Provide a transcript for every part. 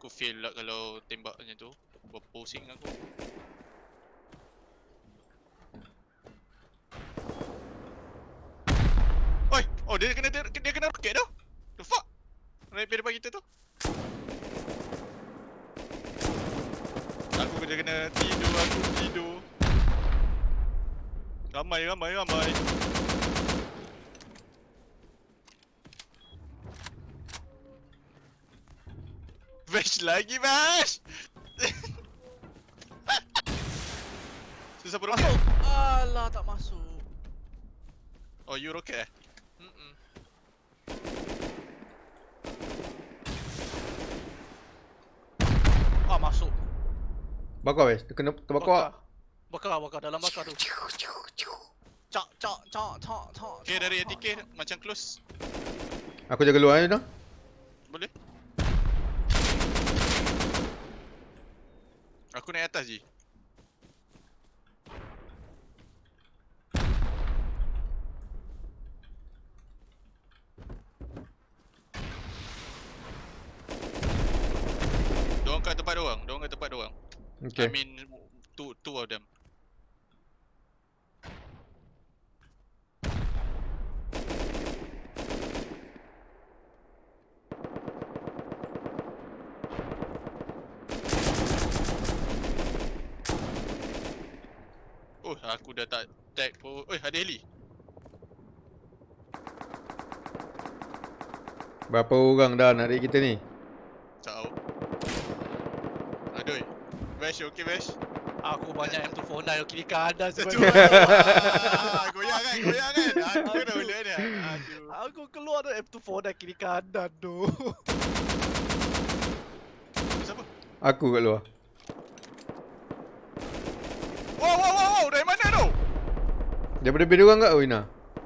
Aku fail lah kalau tembak macam tu. Berpusing aku. Oi, oh dia kena dia, dia kena roket tu. The fuck? Pada depan kita tu. Aku kena kena tidur, aku tidur. Ramai, ramai, ramai. Bash lagi, Bash! Susah roket? Alah tak masuk. Oh, you roket eh? Mm-mm. Ah masuk. Bakar weh. Dia kena terbakar. Bakar, bakar dalam bakar tu. Cak cak cak cak cak. Okay, dari ATK macam close. Aku jaga luar ni dah. Boleh? Aku naik atas je. Diorang kat tempat diorang, diorang kat tempat diorang. Okay. I mean two two of them. Oh, aku dah tak tag pun. Oi, ada heli. Berapa orang dah nak raid kita ni? Tak tahu. Aduh. Bash, okay Bash? Aku banyak M249 kiri kanan sebenarnya. Ah, goyang kan, goyang kan. Aku dah boleh ni. Aduh. Aku keluar tu M249 kiri kanan tu. Siapa? Aku kat luar. Wow, wow, wow, wow. Dari mana tu? Daripada beda orang kat Wina?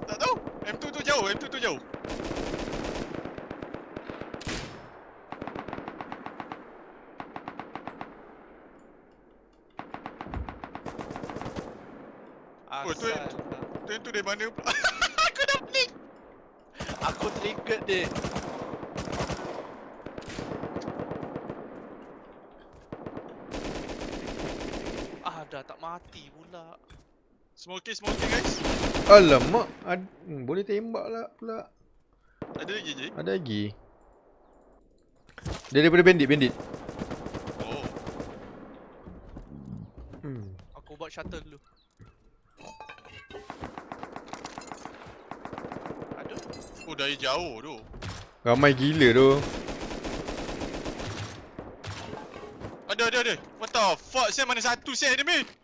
Tak tahu. M2 tu jauh, M2 tu jauh. Oh, tu Asal. Tu M2 dari mana pula? aku dah blink. Aku triggered dia. Ah dah tak mati pula. Smoking, smoking guys. Alamak. Ad- hmm, boleh tembak lah pula. Ada lagi je. Ada lagi. Dia daripada bandit, bandit. Oh. Hmm. Aku buat shuttle dulu. Aduh. Oh, dari jauh tu. Ramai gila tu. Ada, ada, ada. What the fuck? Saya mana satu saya ni,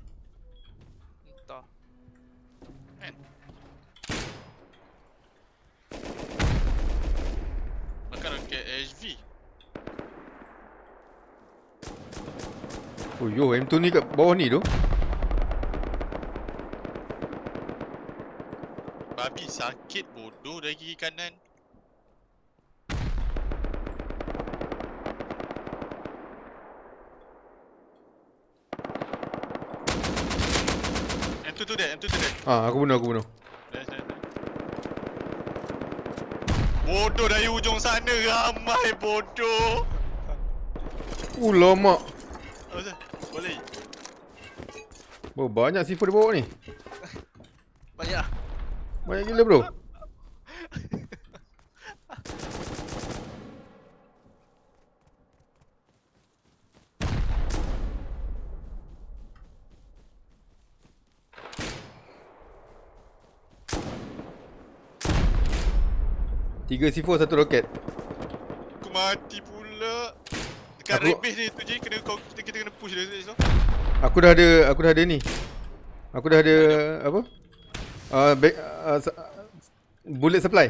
Oh yo, M2 ni kat bawah ni tu. Babi sakit bodoh dari kiri kanan. M2 tu dia, M2 tu dia. Ah, aku bunuh, aku bunuh. Bodoh dari ujung sana ramai bodoh. Uh, lama. Boleh. Oh, banyak C4 di bawah ni. Banyak. Banyak gila bro. Tiga C4 satu roket. Aku mati pula. Dekat Aku- red base ni tu je kena kau kita, kita kena push dia so. Aku dah ada aku dah ada ni. Aku dah ada apa? Uh, back, uh, s- bullet supply.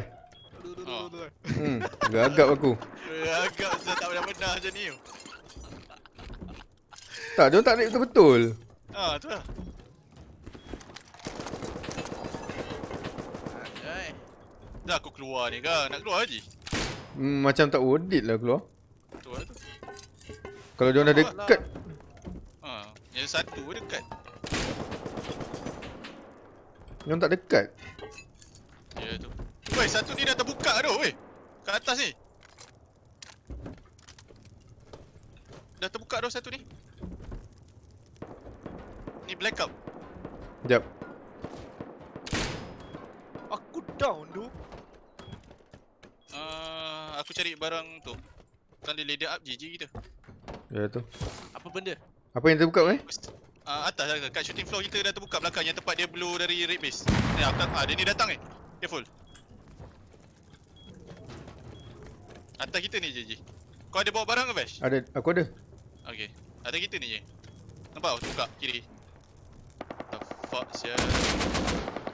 Oh. Hmm, gagap aku. Agak saya tak benar-benar macam ni. Tak, dia tak naik betul-betul. Ah, tu lah. Dah aku keluar ni kan. Nak keluar lagi. Hmm, macam tak worth it lah keluar. Tu lah tu. Kalau dia dah dekat. Ha, yang satu pun dekat. Yang tak dekat. Ya tu. Woi, satu ni dah terbuka tu, weh. Kat atas ni. Dah terbuka dah satu ni. Ni blackout. Sekejap. Aku down tu. Uh, aku cari barang tu. Kan dia leader up GG kita. Ya tu. Apa benda? Apa yang terbuka eh? Uh, atas lah, kat shooting floor kita dah terbuka belakang yang tempat dia blue dari red base. Ni aku ah dia ni datang ni. Careful. Atas kita ni je Kau ada bawa barang ke Vash? Ada, aku ada. Okay. Atas kita ni je. Nampak buka kiri. The fuck sia.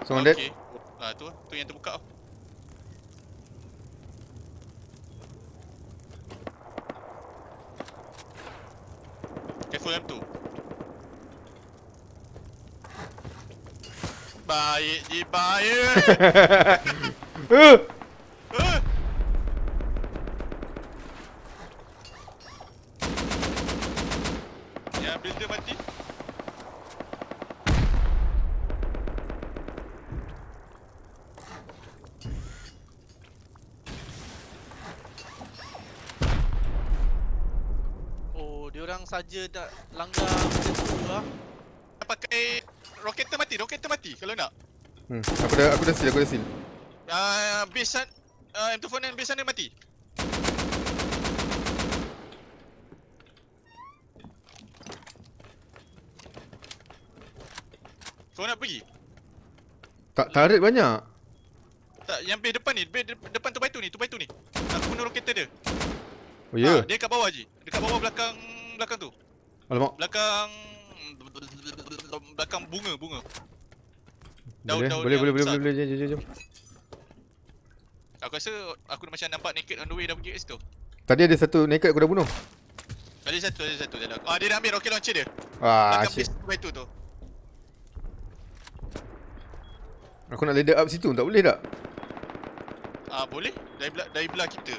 Someone dead. Okay. Ah tu tu yang terbuka tu. Careful M2. Bye, bye. Saja nak langgar benda tu lah. Pakai Roketer mati, roketer mati kalau nak Hmm, aku dah aku dah seal, aku dah seal. uh, Base uh, M249 base sana mati Kau nak pergi? Tak tarik banyak. Tak, yang base depan ni, base de- depan tu by tu ni, tu by tu ni Aku bunuh roketer dia Oh ya. Ah, Dia kat bawah je, dekat bawah belakang belakang tu Alamak. Belakang Belakang bunga, bunga Daun- Boleh, daun boleh, boleh, boleh, boleh, boleh, jom, jom, jom. Aku rasa aku macam nampak naked on the way dah pergi kat situ Tadi ada satu naked aku dah bunuh. Ada satu, ada satu. Ah, dia dah ambil rocket launcher dia. Ah, Belakang base by tu tu. Aku nak leader up situ, tak boleh tak? Ah, boleh. Dari belah, dari belah kita.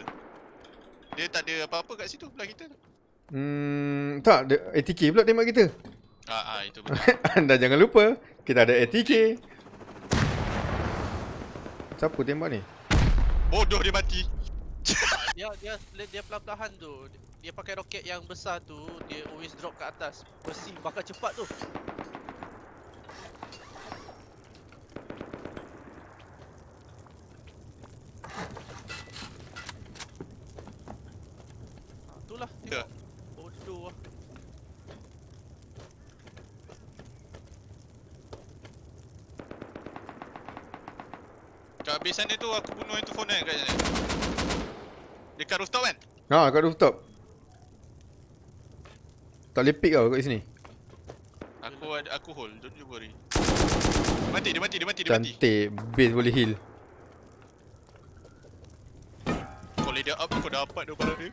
Dia tak ada apa-apa kat situ belah kita tu. Hmm, tak, dia- ATK pula tembak kita. Ah, ah itu betul. Anda jangan lupa, kita ada ATK. Siapa tembak ni? Bodoh dia mati. Dia dia dia perlahan-lahan tu. Dia pakai roket yang besar tu, dia always drop kat atas. Besi bakar cepat tu. Ha, itulah. Ya. tengok. Bodoh lah. Base sana tu aku bunuh itu phone kan kat sana. Dekat rooftop kan? Ha, kat rooftop. Tak boleh pick tau kat sini. Aku ada aku hold, don't you worry. Dia mati, dia mati, dia mati, dia mati. Cantik, base boleh heal. Kau leader up kau dapat dia barang dia.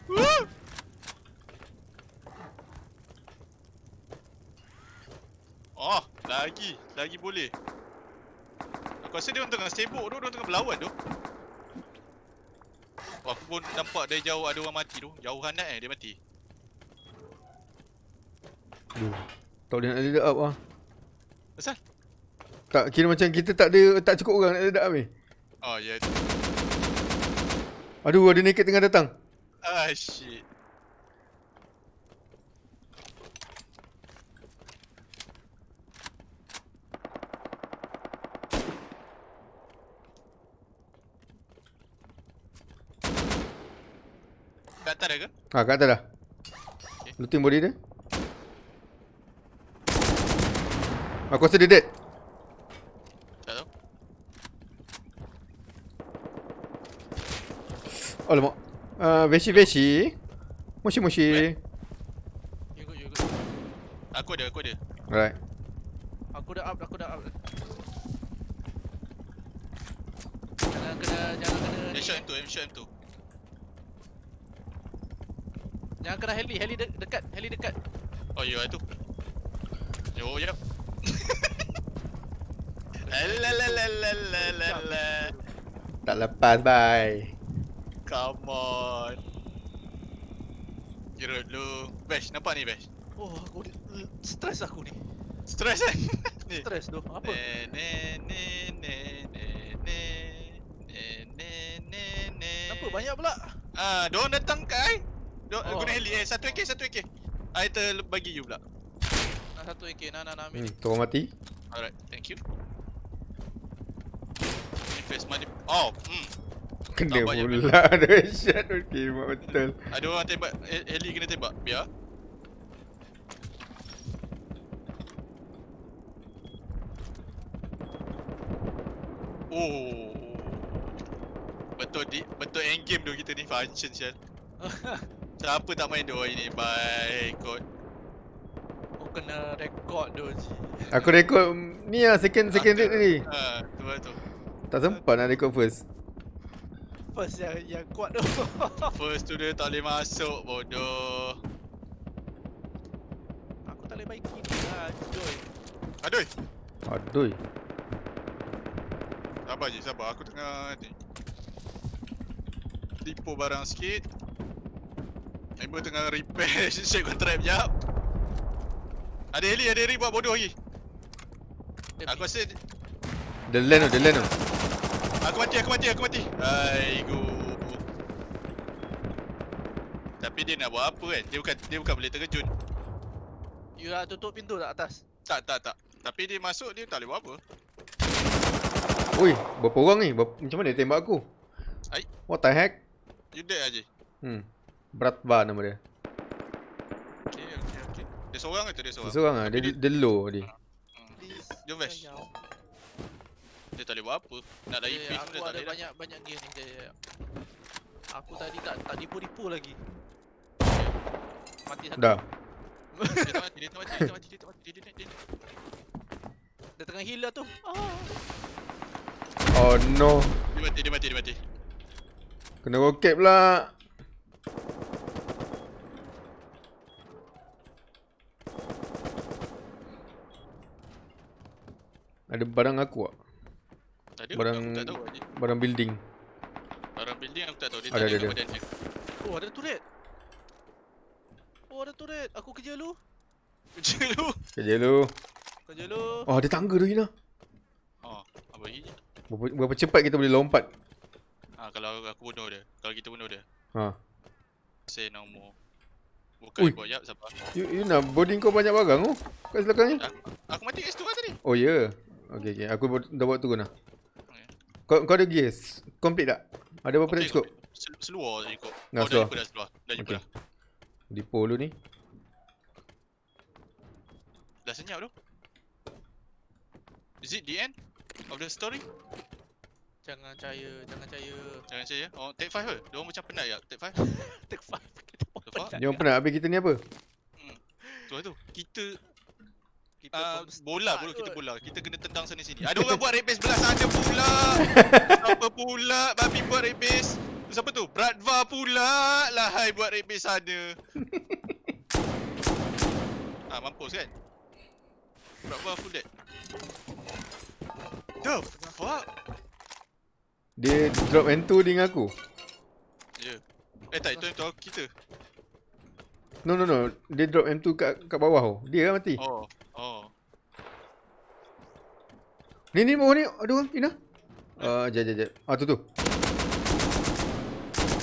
Oh, lagi, lagi boleh. Aku rasa dia orang tengah sibuk tu, dia tengah berlawan tu. Oh, aku pun nampak dari jauh ada orang mati tu. Jauh hanat eh dia mati. Aduh. Tak boleh nak leader up ah. Asal? Tak, kira macam kita tak ada, tak cukup orang nak leader up ni. Oh, ya. Yeah. Aduh, ada naked tengah datang. Ah, shit. Kat atas dah ke? Ha, kat atas dah. Okay. Looting body dia. Aku rasa dia dead. Tak tahu. Alamak. Uh, Veshi Veshi. Moshi Moshi. You good, you good. Aku ada, aku ada. Alright. Aku dah up, aku dah up. Jangan kena, jangan kena Dia ni. shot M2, M shot M2. Jangan kena heli, heli de- dekat, heli dekat. Oh, ya itu. Yo, ya. Alalalalalalalala. Tak lepas, bye. Come on. Kira dulu. Bash, nampak ni Bash? Oh, aku ni stres aku ni. Stress kan? ni. Stres tu. Apa? Ne ne ne ne ne ne ne ne ne ne. Kenapa banyak pula? Ah, diorang datang kai. Dia Oh. guna heli eh. Satu AK, satu AK. I ter bagi you pula. Nak satu AK, nak nak nak ambil. Hmm, kau mati. Alright, thank you. Invest money. Oh, hmm. Kena pula ada shot. Okay, mak betul. Ada orang tembak he- heli kena tembak. Biar. Oh. Betul di betul end game tu kita ni function sial. Siapa tak main dua ini? Baik kot. Kau kena rekod tu Ji. Aku rekod ni lah second second rate tadi. Ha, tu lah tu. Tak sempat nak rekod first. First yang yang kuat tu. First tu dia tak boleh masuk bodoh. aku tak boleh baik gini lah. Aduh. Aduh. Sabar je, sabar. Aku tengah ni. Tipu barang sikit. Member tengah repair shake trap jap. Ada heli, ada heli buat bodoh lagi. Aku rasa The land tu, the land tu. aku mati, aku mati, aku mati. Aigo. Tapi dia nak buat apa kan? Dia bukan dia bukan boleh terkejut. You nak tutup pintu tak atas? Tak, tak, tak. Tapi dia masuk dia tak boleh buat apa. Ui, berapa orang ni? Berapa, macam mana dia tembak aku? Ai. What the heck? You dead aje. Hmm. Bratva nama dia. Okey, okey, okey. Dia seorang ke tu dia seorang? Seorang ah, Tapi dia, dia low tadi. Hmm. Please. Dia vash. sayang. Dia tak boleh buat apa. Nak lari Eh, pun aku dia tak ada boleh dah. banyak banyak gear ni. Jap. Aku tadi tak tak dipu-dipu lagi. Mati satu. Dah. Dia tak mati, dia tak mati, dia tak mati, dia tak mati, dia dia dia. Dia tengah heal lah tu. Ah. Oh no. Dia mati, dia mati, dia mati. Kena roket pula. Ada barang aku tak? Tak ada, Barang- aku tak tahu aje. Barang building. Barang building aku tak tahu. Dia Ada, tanya ada, kat ada. dia. Oh, ada turret. Oh, ada turret. Aku kerja lu. Kerja lu. Kerja lu. Kerja lu. Oh, ada tangga tu Hina. Oh, apa lagi? Berapa, berapa cepat kita boleh lompat? Ah, kalau aku bunuh dia. Kalau kita bunuh dia. Ha. Say no more. Ui. Bukan buat jap sabar. You, you nak boarding kau banyak barang tu? Kat belakang ni? Aku, aku mati kat situ kan tadi. Oh ya. Yeah. Okey okey. Aku dah buat turun dah. Okay. Kau kau ada gear? Complete tak? Ada berapa okay, scope? Sel- Seluar je ikut. Dah oh, dah seluar. jumpa dah seluar. Dah jumpa Okey. dah. Depo dulu ni. Dah senyap tu. Is it the end of the story? Jangan percaya, jangan percaya. Jangan saya. Oh, take 5 ke? Diorang macam penat ya. Take 5. Take five. Kita pun The fuck? penat. Habis kita ni apa? Tu lah tu. Kita Kita uh, pun bola bro kita bola. Kita kena tendang sana sini. Ada orang buat rape base belah sana pula. Siapa pula babi buat rape base? Siapa tu? Bradva pula. Lahai buat rape base sana. ah mampus kan? Bradva full dead. The fuck? Dia drop N2 dengan aku. Ya. Yeah. Eh tak itu itu kita. No no no. Dia drop M2 kat kat bawah tu. Dia lah mati. Oh. Oh. Ni ni bawah ni ada orang Ina. Ah, uh, jap jap jap. Ah tu tu.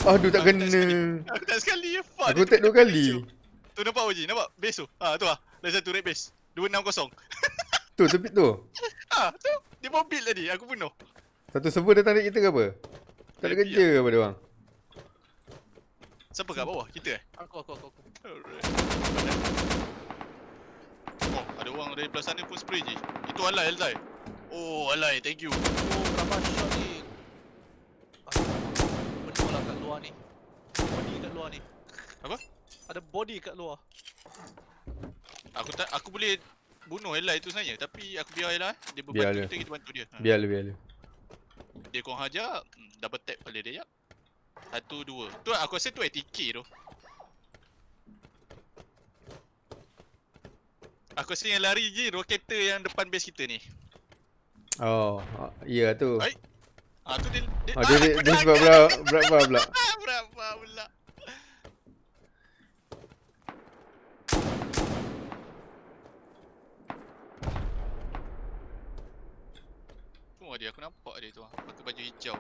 Aduh tak Aku tak kena. Aku tak sekali ya. Fuck. Aku tag dua kali. tu. Nampak Oji, nampak base tu. Ha tu ah. Dah satu rape base. 260. Tu tepi tu. Ha tu. Dia bawa build tadi. Aku bunuh. Satu server datang dekat kita ke apa? Tak ada kerja ke apa dia orang? Siapa kat bawah? Kita eh? Aku, aku, aku, aku. Alright. Orang dari belah sana pun spray je. Itu alai, alai. Oh, alai. Thank you. Oh, berapa shot ni? Penuh lah kat luar ni. Body kat luar ni. Apa? Ada body kat luar. Aku tak aku boleh bunuh alai tu sebenarnya tapi aku biar Ella. Dia Biar berbantu dia. kita, kita bantu dia. Ha. Biar lu biar lu. Dia korang hajar, hmm, double tap kepala dia jap. Satu, dua. Tu aku rasa tu ATK tu. Aku rasa yang lari je roketer yang depan base kita ni. Oh, ah, ya tu. Baik. Ah tu dia dia, Ah, dia, dia, dia sebab belakang. berapa berapa pula. Ah, berapa pula? Tu dia aku nampak dia tu ah. Pakai baju hijau.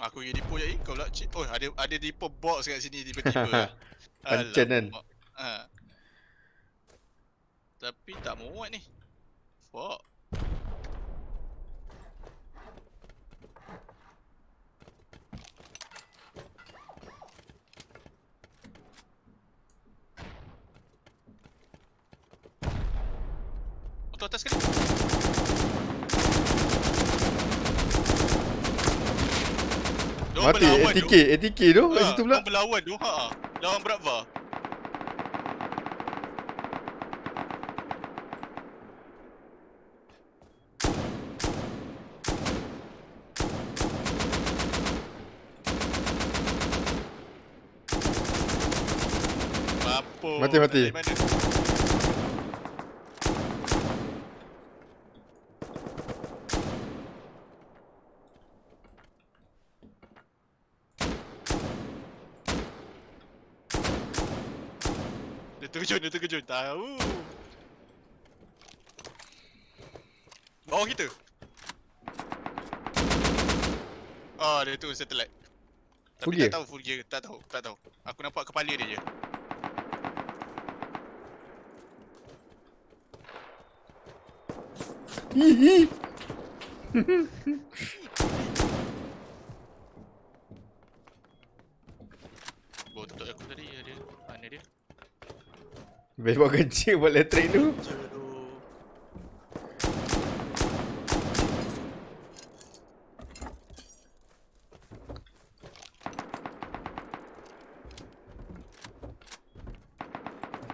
Aku pergi depo je eh, kau pula. Oh ada ada depo box kat sini tiba-tiba. Pancen kan? Ha. Tapi tak muat ni. Fuck. Motor atas sekali. Diorang Mati ATK. ATK tu kat Ha, situ pula. diorang berlawan tu. Ha. Lawan Bratva. Apa? Mati, mati. Dia terkejut, dia terkejut. Tahu. Bawah kita. Ah, dia tu satellite. Tapi Full tak tahu full gear, tak tahu, tak tahu. Aku nampak kepala dia je. Bawa tutup aku tadi ada. Mana dia? Best buat kecil buat elektrik tu. Je tu.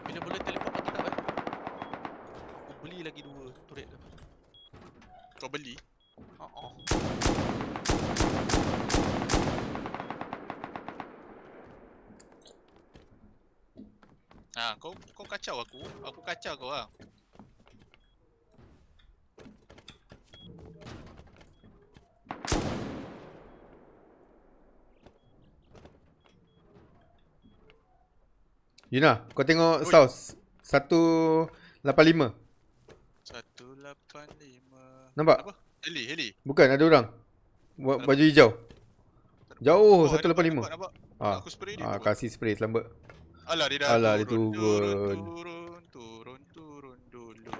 Bila boleh teleport mati tak kan? Aku beli lagi dua turret tu. Kau beli? Oh, oh. Ha, kau kau kacau aku. Aku kacau kau ah. Yuna, kau tengok Oi. south 185. 185. Nampak? Apa? Heli, heli. Bukan ada orang. Buat Nampak? baju hijau. Jauh ada, 185. Nampak, nampak. Ah. Aku spray dia. Ah, kasih spray selamba. Alah dia dah Alah, dia turun, turun. turun, turun, turun, turun dulu.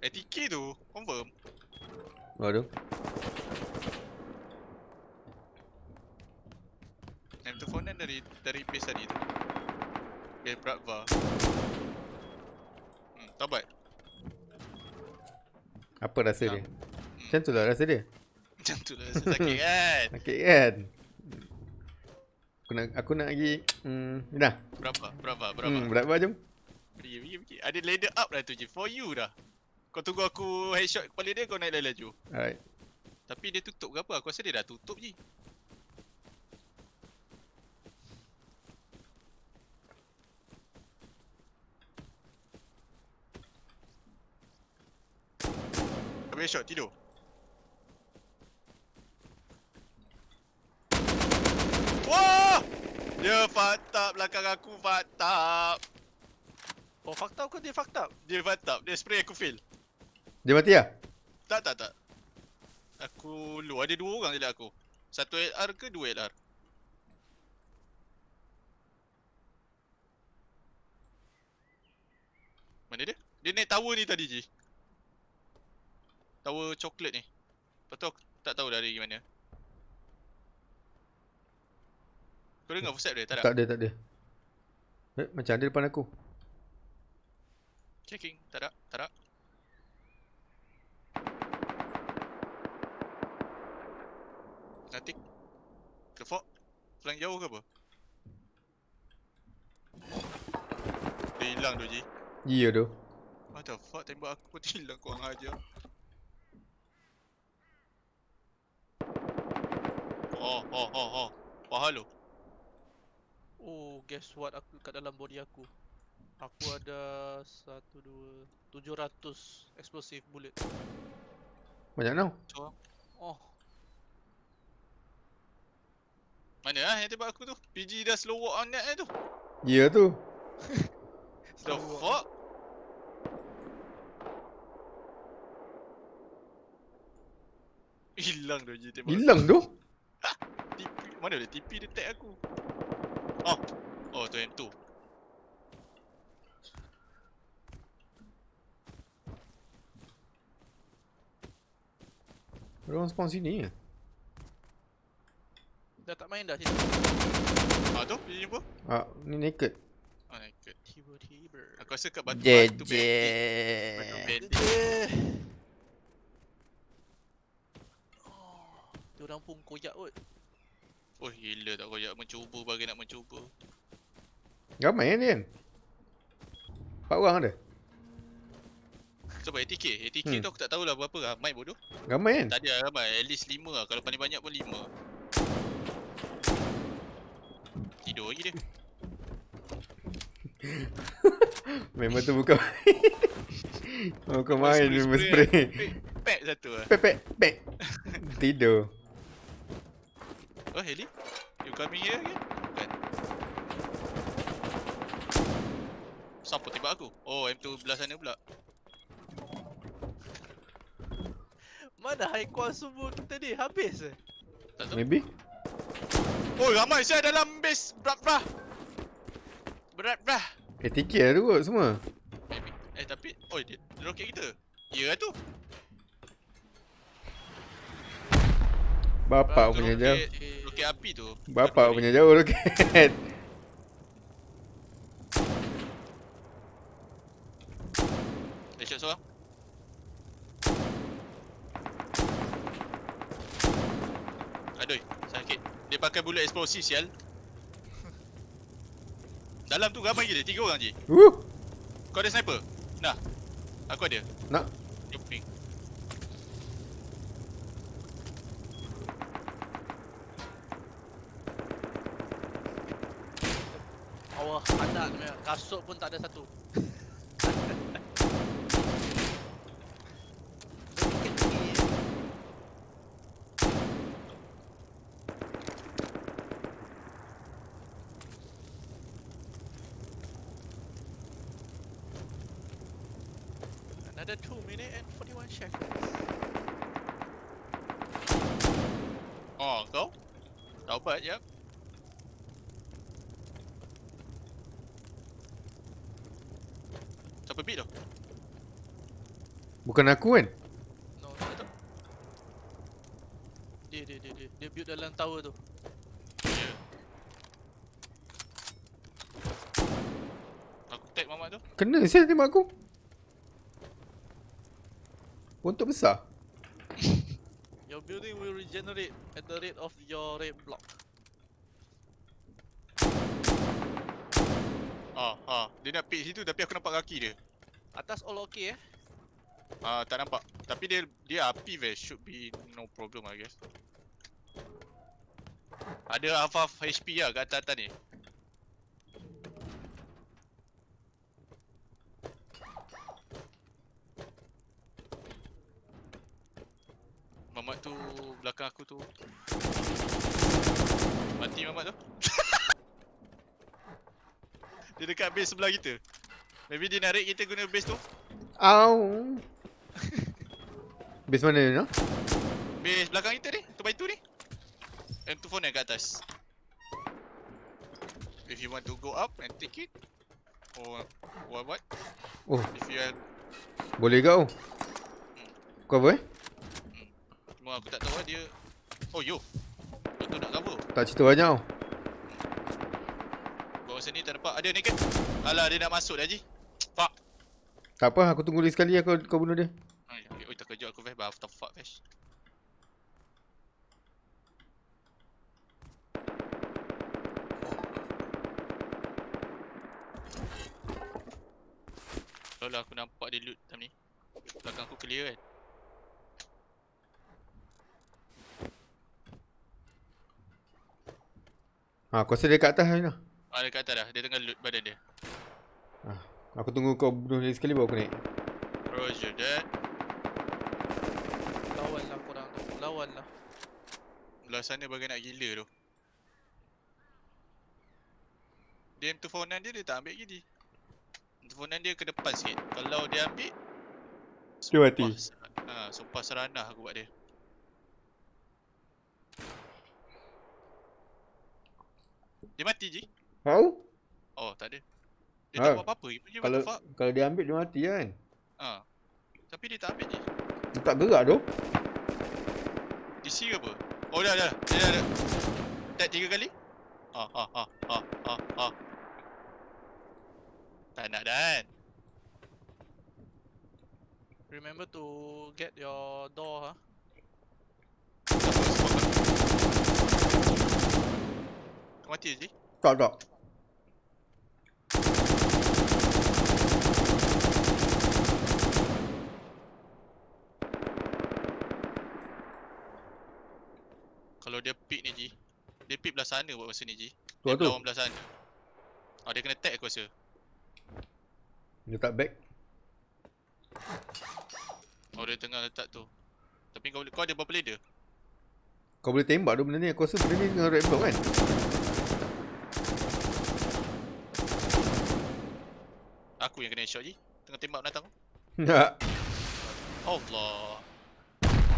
ATK tu, confirm. Aduh. M2 phone dari dari base tadi tu. Base Bratva. Hmm, tabat. Apa rasa dia? Hmm. Macam tu lah rasa dia. Macam tu lah, sakit kan? Sakit kan? Aku nak aku nak lagi hmm, dah. Berapa? Berapa? Berapa? Hmm, berapa jom? Pergi, pergi, pergi. Ada ladder up dah tu je. For you dah. Kau tunggu aku headshot kepala dia, kau naik laju. Alright. Tapi dia tutup ke apa? Aku rasa dia dah tutup je. Habis headshot, tidur. Wah! Dia fucked up belakang aku, fucked up. Oh, fucked up ke dia fucked up? Dia fucked up. Dia spray aku fail. Dia mati lah? Tak, tak, tak. Aku lu ada dua orang je lah aku. Satu LR ke dua LR? Mana dia? Dia naik tower ni tadi je. Tower coklat ni. Lepas tu aku tak tahu dari mana. Kau dengar footstep dia? Tak ada? Tak ada, tak ada. Eh, macam ada depan aku. Checking. Tak ada? Tak ada? Nanti Ke fort Flank jauh ke apa? Dia hilang tu Ji Ya tu. What the fuck tembak aku pun hilang korang aja Oh oh oh oh Pahal lu Oh, guess what aku kat dalam body aku. Aku ada satu dua tujuh ratus explosive bullet. Banyak tau. So, Oh, mana ah yang tembak aku tu? PG dah slow walk on net eh tu. Ya tu. The Slow walk. fuck? Hilang dah je tembak. Hilang tu. Mana ada TP dia tag aku. Oh. Oh tu M2. Orang spawn sini ya. dah tak main dah sini. Ah tu dia jumpa. Ah, ni naked. Oh naked. Tiba-tiba. Aku rasa kat batu batu bandit. Batu bandit. Oh, Diorang pun koyak kot. Oh gila tak koyak mencuba bagi nak mencuba. Ramai kan dia? Empat orang ada. Sebab ATK, ATK Hmm. tu aku tak tahulah berapa ramai bodoh. Ramai kan? Tak ada ramai, at least 5 lah. Kalau paling banyak pun 5. Tidur lagi dia. Memang tu bukan Bukan main memang spray. Pack satu lah. Pek pek pek Tidur Oh heli? You coming here again? Bukan. Siapa tembak aku? Oh M2 belah sana pula. Mana high qual semua kita ni? Habis eh? Tak tahu. Maybe Oh ramai saya dalam base berat brah. Berat brah. ATK lah tu kot semua Maybe. Eh tapi oh dia, dia roket kita. Ya lah tu. Bapak punya tu jauh roket- api tu. Bapak Bukan punya jauh roket Dia shot seorang. Aduh, sakit. Dia pakai bullet eksplosif sial. Dalam tu ramai gila, tiga orang je. Uh Kau ada sniper? Nah. Aku ada. Nak Dia ping. Awah, anak ni memang. Kasut pun tak ada satu. Tinggi-tinggi je. Another 2 minute and 41 seconds. Oh, kau? Taubat jap. Siapa beat tu? Bukan aku kan No, tak tahu. Dia, dia, dia, dia, dia build dalam tower tu. Aku tag mamak tu. Kena sial tembak aku Untuk besar Your building will regenerate at the rate of your red block. Ah, ah. Dia nak pick situ tapi aku nampak kaki dia. Atas all okay eh? Ah, tak nampak. Tapi dia dia api vest should be no problem I guess. Ada half half HP lah kat atas-atas ni. Mamat tu belakang aku tu. Mati Mamat tu. dia dekat base sebelah kita. Maybe dia narik kita guna base tu. Au Base mana ni no? Base belakang kita ni, tu by tu ni. M24 ni kat atas. If you want to go up and take it or what what? Oh If you have boleh kau Kau apa eh cuma aku tak tahu lah dia Oh yo. Betul nak cover. Tak cerita banyak tau Bawah sini tak nampak. Ada naked. Alah dia nak masuk dah Haji. Fuck. Tak apa aku tunggu lagi sekali lah kau, kau bunuh dia Vesh. After fuck Vesh. Kalau lah aku nampak dia loot time ni. Belakang aku clear kan. Ha aku rasa dia kat atas ni lah Ah dekat atas dah. Dia tengah loot badan dia. Ah, aku tunggu kau bunuh lagi sekali baru aku naik. Roger that. Lawan lah korang tu. Lawan lah. Belah sana bagai nak gila tu. Dia M249 dia, dia tak ambil gini. M249 dia ke depan sikit. Kalau dia ambil, Dia mati. Sumpah, ser- ha, sumpah seranah aku buat dia. Dia mati je. Tahu? Oh, tak ada. Dia Ha. tak buat apa-apa. Dia what Kalau kalau dia ambil dia mati kan. Ha. Tapi dia tak ambil je. Dia tak gerak tu. DC ke apa? Oh dah dah. Dia dah dah. Tag tiga kali. Ha ha ha ha ha ha. Tak nak dan. Remember to get your door ha. Kau mati je. Tak tak. Kalau dia pick ni Ji. Dia pick belah sana buat masa ni Ji. Tu Dia tu. lawan belah sana. Oh dia kena tag aku rasa. Dia tak back. Oh dia tengah letak tu. Tapi kau boleh kau ada berapa leader? Kau boleh tembak tu benda ni. Aku rasa benda ni dengan red block kan. Aku yang kena shot Ji. Tengah tembak binatang tu. Tak. Allah.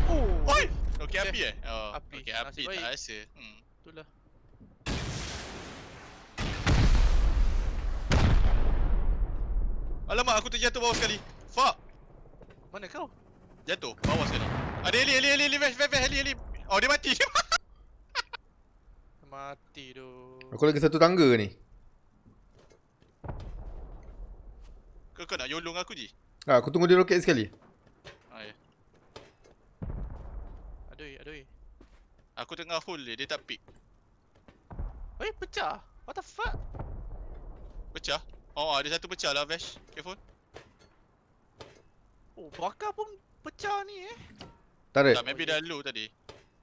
Oh. Oi! Okey api eh? Oh, Api. Okey api Nasib tak baik. rasa. Hmm. Itulah. Alamak aku terjatuh bawah sekali. Fuck. Mana kau? Jatuh bawah sekali. Ada heli heli heli heli vesh vesh vesh, heli heli. Oh dia mati. Mati tu. Aku lagi satu tangga ni. kau kau nak yolong aku Ji? Ha, aku tunggu dia roket sekali. Ha ya. Adoi. Aku tengah hold dia, dia tak pick. Eh, pecah. What the fuck? Pecah. Oh ada satu pecah lah Vesh. Careful. Oh, bakar pun pecah ni eh. Tarik. Tak maybe dah low tadi.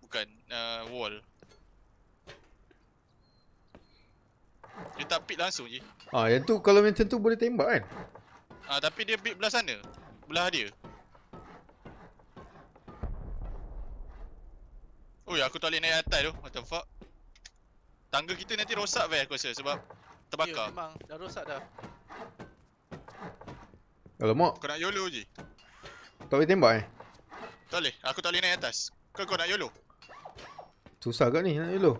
Bukan uh, wall. Dia tak pick langsung je. Ah, yang tu kalau macam tu boleh tembak kan? Ah tapi dia pick belah sana. Belah dia. Oi aku tak boleh naik atas tu. What the fuck? Tangga kita nanti rosak Vesh aku rasa sebab Ya, terbakar. memang dah rosak dah. Alamak, Kau nak YOLO je. tak boleh tembak eh? Tak boleh. Aku tak boleh naik atas. Kau kau nak YOLO. Susah kat ni nak dulu.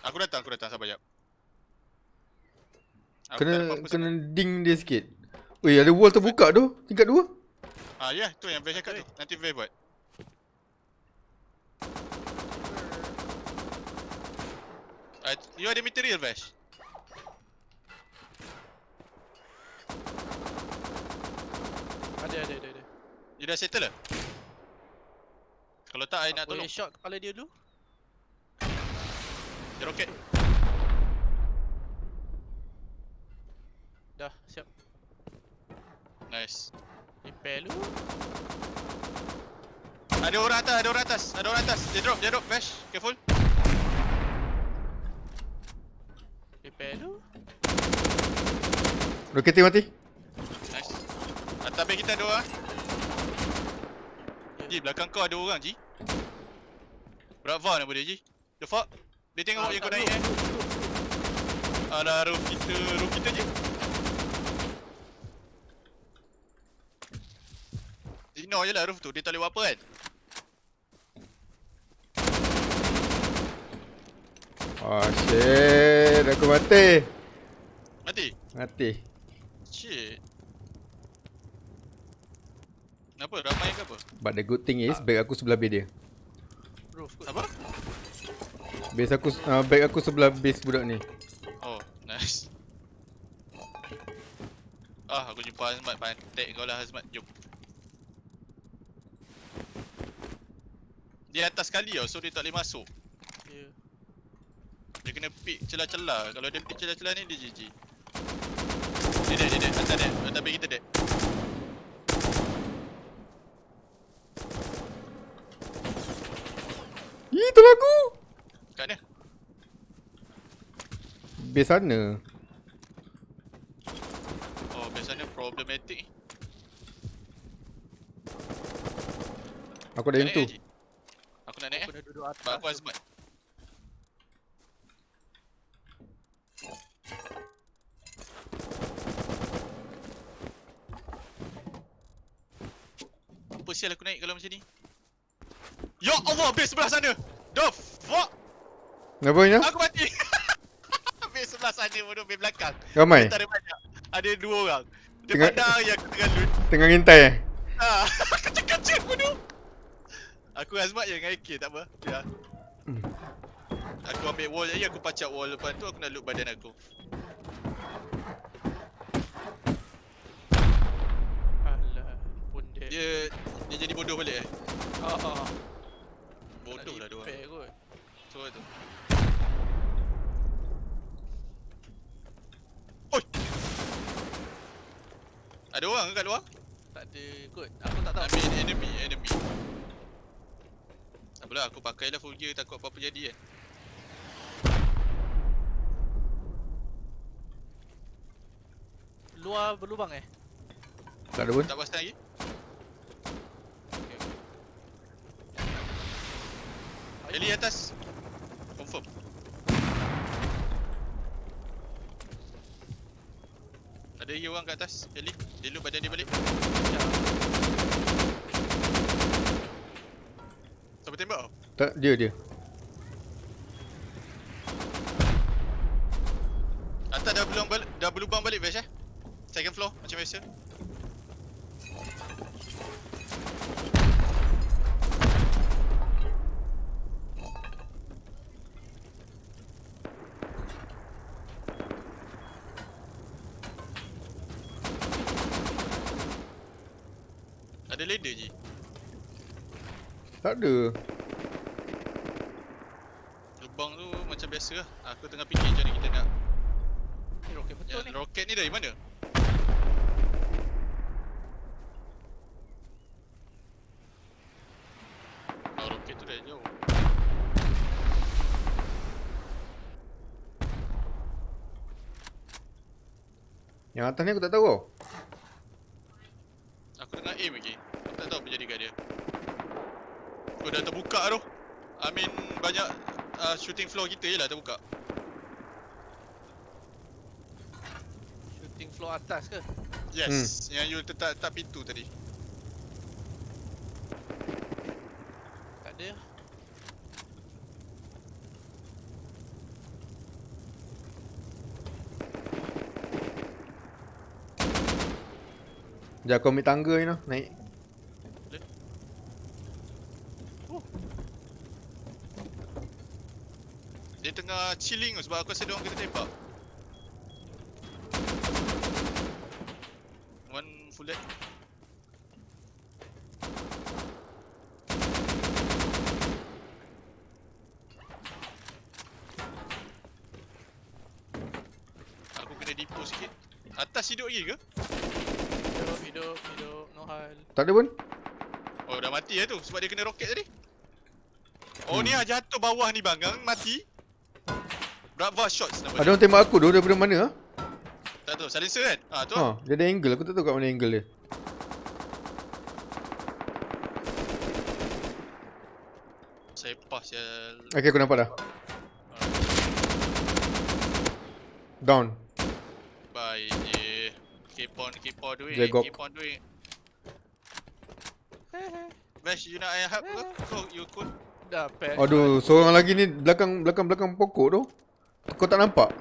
Aku datang, aku datang. Sabar jap. Aku Kena kena ding dia sikit. Weh, ada wall terbuka tu. Tingkat dua. sangat. Ah ya, tu yang Vesh cakap tu. Nanti Vesh buat. Uh, you ada material Vesh? Ada, ada, ada, ada. You dah settle lah? Kalau tak, I nak Boleh tolong. shot kepala dia dulu? Dia roket. Dah, siap. Nice. Repair dulu. Ada orang atas, ada orang atas, ada orang atas. Dia drop, dia drop. Vesh, careful. Repair dulu. Roketing mati. Nice. Atas base kita ada orang. Ji, belakang kau ada orang, Ji. Brava nama dia, Ji. The fuck? Dia tengok Ah, yang kau naik eh. Alah, roof kita, roof kita je. Ignore je lah roof tu, dia tak boleh buat apa kan? Oh shit, aku mati. Mati? Mati. Shit. Kenapa? Ramai ke apa? But the good thing is bag aku sebelah base dia. Kot. Apa? Base aku uh, bag aku sebelah base budak ni. Oh, nice. Ah, aku jumpa Azmat pantek kau lah Azmat. Jom. Dia atas kali tau, so dia tak boleh masuk. Dia kena pick celah-celah. Kalau dia pick celah-celah ni, dia GG. Dia dead, dia dead. Atas dead. Atas base kita dead. Ih, tolong aku. Kat mana? Base sana. Oh, belah sana problematic ni. Aku ada yang tu. Aku nak naik Aku eh. dah duduk atas. Aku tu. azmat. Apa sial aku naik kalau macam ni? Ya Allah, base sebelah sana! The fuck? Apa ni? Aku mati! base sebelah sana bodoh, base belakang. Ramai. Tak ada banyak. Ada dua orang. Dia Tengah- pandang yang aku tengah loot. Tengah ngintai eh. Ah, kecil-kecil bodoh. Aku azmat je dengan AK, tak apa. Ya. Hmm. Aku ambil wall je, aku pacak wall depan tu, aku nak loot badan aku. Alah, pun dia. Dia dia jadi bodoh balik eh. Ah, ah. Bodoh lah dia orang. Repair kot. So tu. Oi. Ada orang ke kat luar? Tak ada kot. Aku tak tahu. I mean enemy, enemy. Tak apalah, aku pakailah full gear takut apa-apa jadi kan. Luar berlubang eh? Tak ada pun. Tak pasti lagi. Okay, okay. Eli atas. Confirm. Ada lagi orang kat atas. Eli, dia loot badan dia balik. Ya. Siapa tembak kau? Tak dia dia. Atas dah belum balik, dah berlubang balik Vash eh? Second floor macam biasa. Ada ladder je. Tak ada. Lubang tu macam biasa lah. Aku tengah fikir macam mana kita nak. Ni roket betul Ya, ni. roket ni dari mana? Oh, roket tu dari jauh. Yang atas ni aku tak tahu tau. Aku tengah aim lagi. Aku tak tahu apa jadi kat dia. Oh, dah terbuka tu. I mean, banyak uh, shooting floor kita je lah terbuka. Shooting floor atas ke? Yes, yang you letak tak pintu tadi. Tak ada. Sekejap aku ambil tangga ni noh. Naik. Dia tengah chilling tu sebab aku rasa dia orang kena tembak. One full dead. Aku kena dipo sikit. Atas hidup lagi ke? Hidup, hidup, hidup. No hal. Tak ada pun. Oh dah mati lah tu sebab dia kena roket tadi. Oh ni lah jatuh bawah ni bang, Gang mati. Brava shots nama Ada dia. orang tembak aku tu daripada mana ah? Tak tahu, silencer kan? Ah tu. Ha, Ha. dia ada angle. Aku tak tahu kat mana angle dia. Saya pas ya. Okay, aku nampak dah. Down. Bye je. Keep on, keep on doing. Jagok. Keep on doing. Bash, you nak I help ke? Kau, you cool? Dah patch. Aduh, seorang lagi ni belakang belakang belakang pokok tu. Kau tak nampak?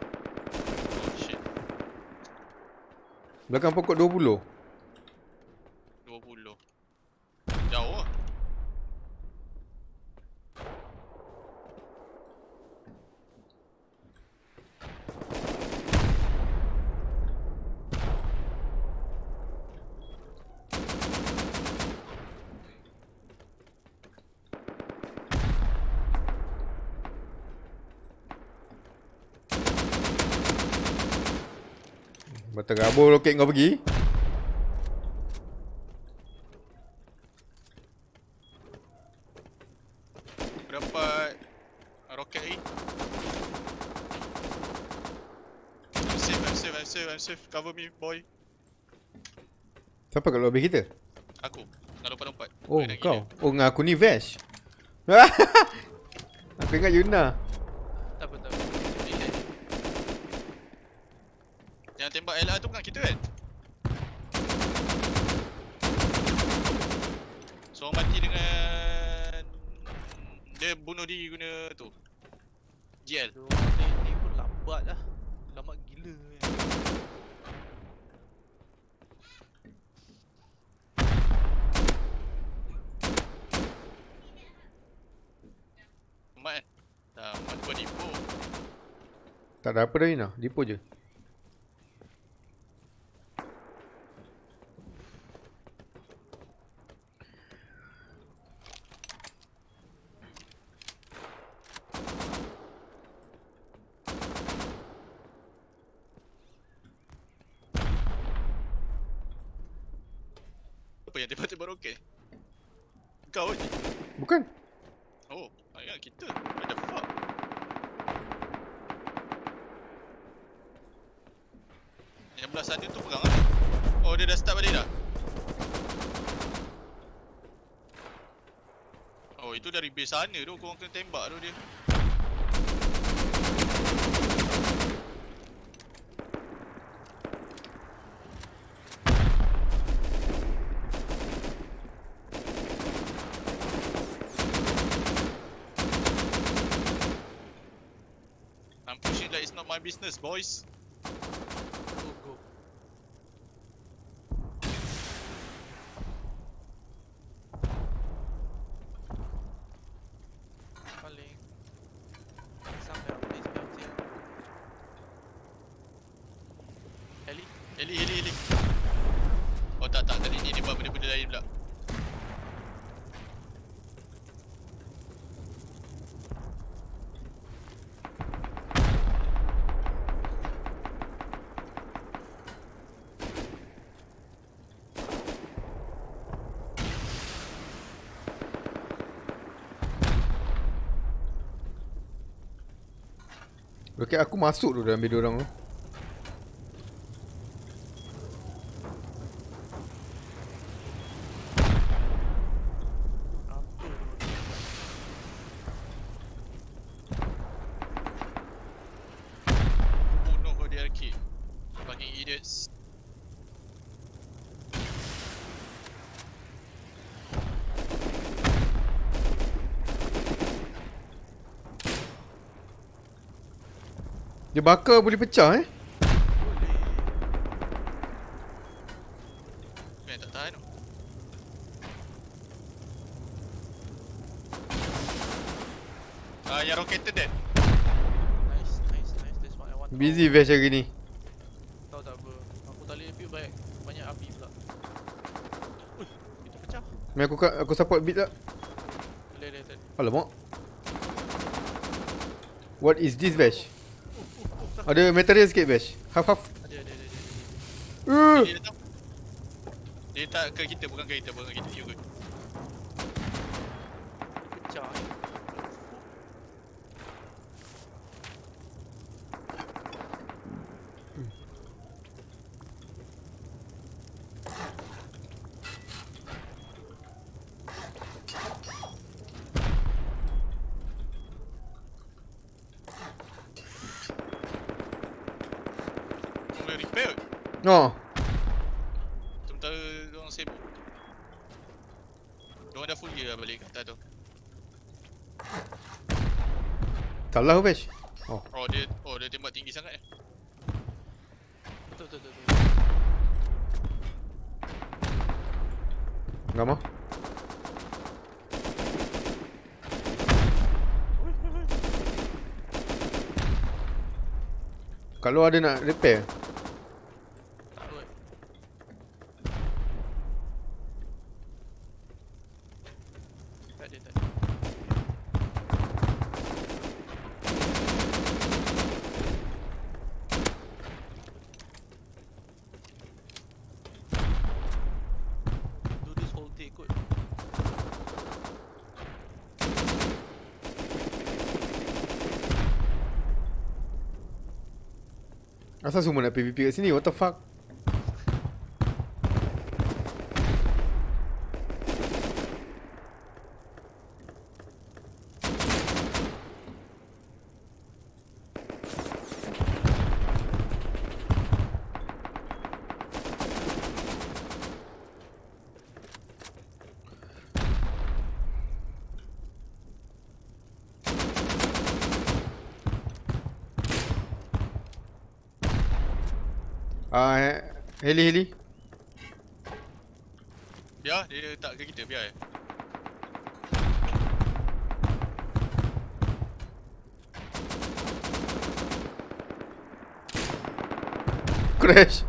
Shit. Belakang pokok 20. 20. Jauh lah. Berterabur roket kau pergi. Aku dapat roket lagi. I'm safe, I'm safe, I'm safe, I'm safe. Cover me, boy. Siapa kat base kita? Aku. Nak lompat-lompat. Oh, kau. Oh, dengan aku ni Vash. aku ingat Yuna. Tak apa tak apa. Relax. Yang tembak LR tu bukan kita kan? Seorang mati dengan dia bunuh diri guna tu. GL. Dia orang ni, ni pun lambat lah. Lambat gila kan. Mat kan? Dah mat buat dipo. Tak ada apa dah Yuna. Dipo je. Apa yang tembak-tembak roket? Kau je. Bukan. Oh, ayat kita. What the fuck? Yang belah sana tu perang kan? Oh, dia dah start balik dah? Oh, itu dari base sana tu. Korang kena tembak tu dia. I'm pushing like it's not my business, boys. Go go. Paling sampai apa ni sampai dia. Heli. Heli, heli. Oh tak, tak. Tadi ni dia buat benda-benda lain pula. Roket aku masuk tu dalam base orang tu. Apa tu? Bunuh kau dia arcade. Fucking idiots. Dia bakar boleh pecah eh. Boleh. Kau yang tak tahan tu. Ah, yang roketed dead. Nice, nice, nice. That's what I want. Busy Vash hari ni. Tahu tak apa. Aku tak boleh build banyak banyak api pula. Ui, itu pecah. Main aku aku support beat tak? Boleh boleh tadi. Alamak. What is this Vash? Ada material sikit Vash. Half half. Ada ada ada. ada. Uh. Dia datang. Dia tak ke kita, bukan ke kita, bukan ke kita. You good. Pecah. Kau boleh repair. Oh. Sementara orang sibuk. Diorang dah full gear lah balik kat atas tu. Salah Vash. Oh. Oh dia, oh dia tembak tinggi sangat eh. Betul betul betul. betul. Gamma. Kalau ada nak repair Tak kot. Tak ada tak ada. Do this whole day kot. Asal semua nak PVP kat sini? What the fuck? Ah, uh, heli heli. Biar dia tak ke kita biar. Crash.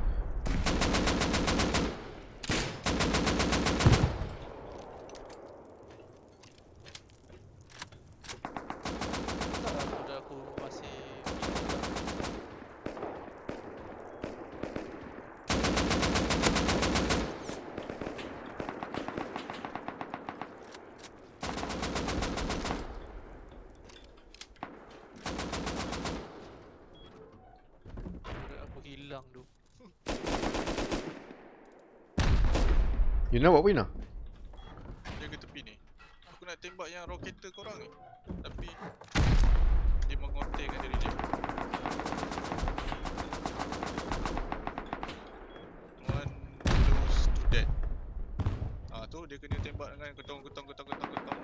Tak lah kuda aku masih Kuda aku hilang tu You nak buat apa Ina? Dia ke tepi ni. Aku nak tembak yang roketer korang ni. Tapi dia mengontekkan diri dia. One close to dead. Ah tu dia kena tembak dengan ketong ketong ketong ketong ketong.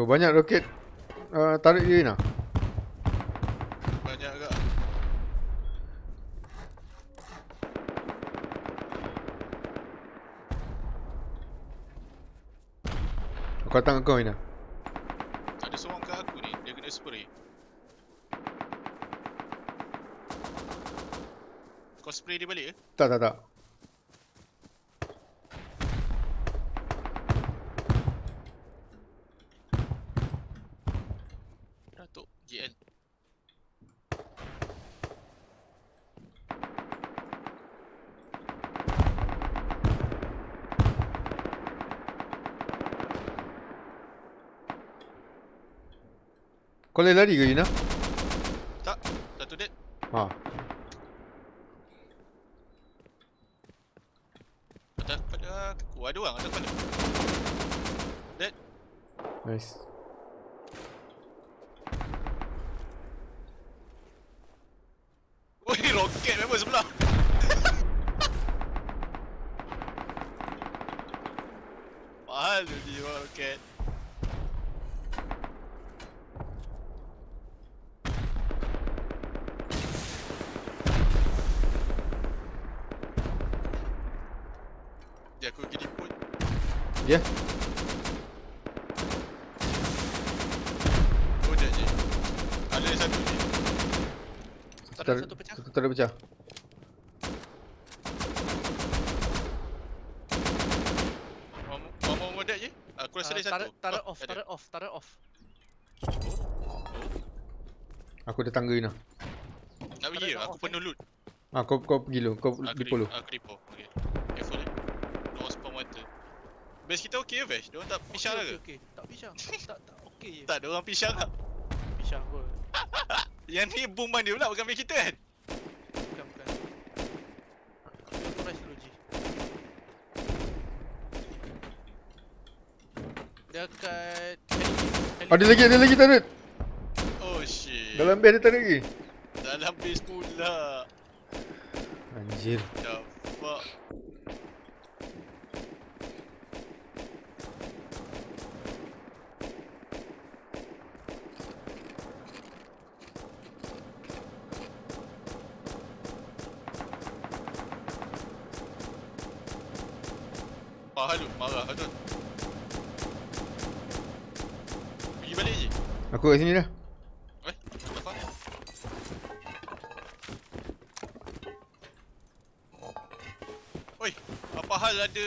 Berapa banyak roket uh, tarik dia Ina? Banyak agak. Aku datang kau Ina. Ada seorang kat aku ni, dia kena spray. Kau spray dia balik ke? Tak tak tak. Kau boleh lari ke Ina? Tak, satu dead. Ha. Atas pada aku. Ada orang atas pada. Dead. Nice. Oi, roket member sebelah. Mahal tu dia orang roket. Dia aku pergi pun. Ya. Oh, dia je. Ada satu je. Tak ada satu pecah Satu tak ada pecah. Je. Aku rasa Ah, ada satu. Tarik tarik Oh, off, tarik off, tarik off Aku ada tangga Ina. Nak pergi? Aku penuh loot. Ah kau kau pergi dulu. Kau Aku di polo. Aku repo. Okay. Careful eh. No spawn water. Base kita okey ke Vesh? Diorang tak pisang Okey, ke? okey, okey. Tak pisang Tak, tak, okey je Tak, diorang pisang tak? Pisang kot Yang ni boom dia pula bukan base kita kan? Bukan, bukan Aku rest dulu, G Dekat Ada lagi ada lagi turret. Oh shit. Dalam base ada turret lagi. Dalam base pula. Anjir. The fuck. Fahal lu, marah betul. Pergi balik je. Kat sini dah. Eh? Oi, apa hal ada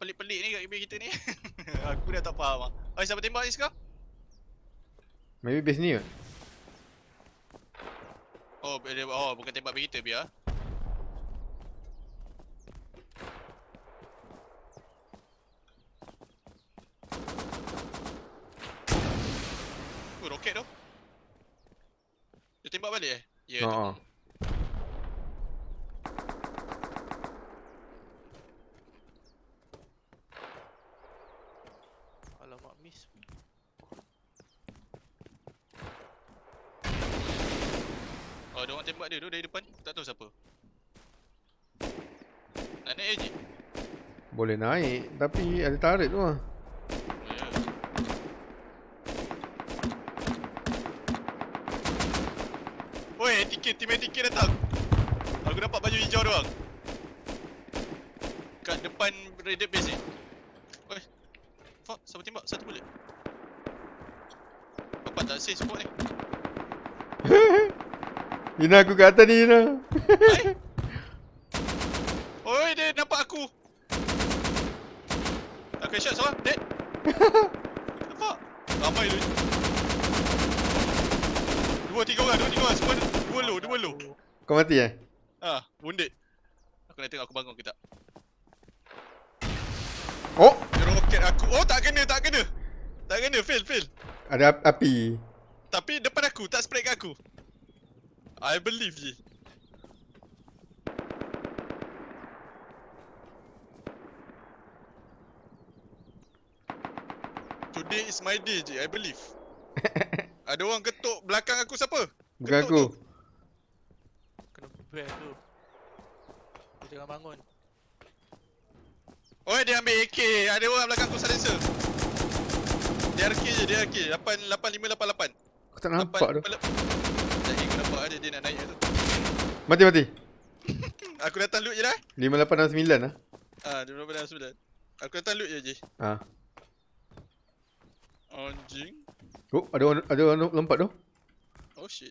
pelik-pelik ni kat kita ni? Aku dah tak faham ah. Oi, siapa tembak ni sekarang? Maybe base ni kot. Oh, dia, oh bukan tembak base kita biar. rocket tu Dia tembak balik eh? Ya ha, yeah, ha. oh. Alamak miss Oh dia orang tembak dia tu dari depan Tak tahu siapa Nak naik AG? Boleh naik Tapi ada tarik tu lah Tiket tim tiket datang. Aku dapat baju hijau doang. Kat depan raided base ni. Oi. Fuck, siapa tembak? Satu bullet. Dapat tak save support ni? Ina aku kat atas ni Ina. Oi, dia nampak aku. Aku shot seorang, dead. Nampak? Ramai tu. Dua, tiga orang, dua, tiga orang. Semua dua low, dua low. Kau mati eh? Ah, wounded. Aku nak tengok aku bangun ke tak. Oh, Dia roket aku. Oh, tak kena, tak kena. Tak kena, fail, fail. ada ap- api. Tapi depan aku, tak spread kat aku. I believe je. Today is my day je, I believe. Ada orang ketuk belakang aku siapa? Bukan Ketuk aku. tu. Bear tu. Dia tengah bangun. Oh, dia ambil AK. Ada orang belakang aku silencer. Dia RK je, dia RK. 88588. Aku tak nampak tu. Jadi aku nampak ada dia nak naik tu. Mati mati. Aku datang loot je dah. 5869 lah. Ah, dia berapa dah sudah. Aku datang loot je je. Ha. Anjing. Oh, ada orang ada orang lompat tu. Oh shit.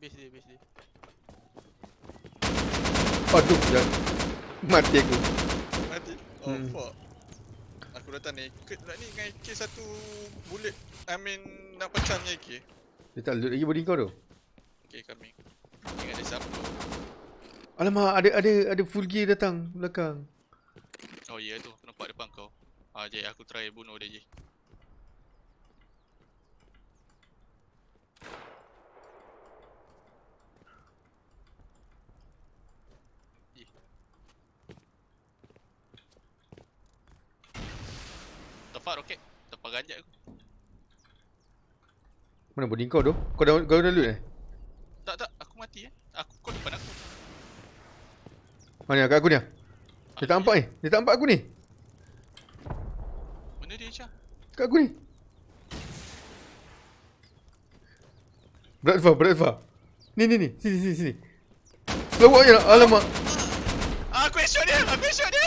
Base dia, base dia. Aduh, dah. Mati aku. Mati. Oh Hmm. fuck. Aku datang naked pula ni dengan AK satu bullet. I mean nak pecah punya AK. Dia tak loot lagi body kau tu. Okay coming. Tengok ada siapa. Alamak, ada ada ada full gear datang belakang. Oh ya yeah, tu. Aku nampak depan kau. Ah je aku try bunuh dia je. Tepat roket. Tepat ganjat aku. Mana body kau tu? Kau dah kau dah loot eh? Tak tak, aku mati eh. Aku kau depan aku. Mana kat aku ni? ah? Dia tak nampak ni. Dia tak nampak aku ni. Mana dia Syah? Kat aku ni. Berat Fah, berat Fah. Ni ni ni, sini sini sini. Slow walk je lah. Alamak. Ah, aku headshot dia. Aku headshot dia.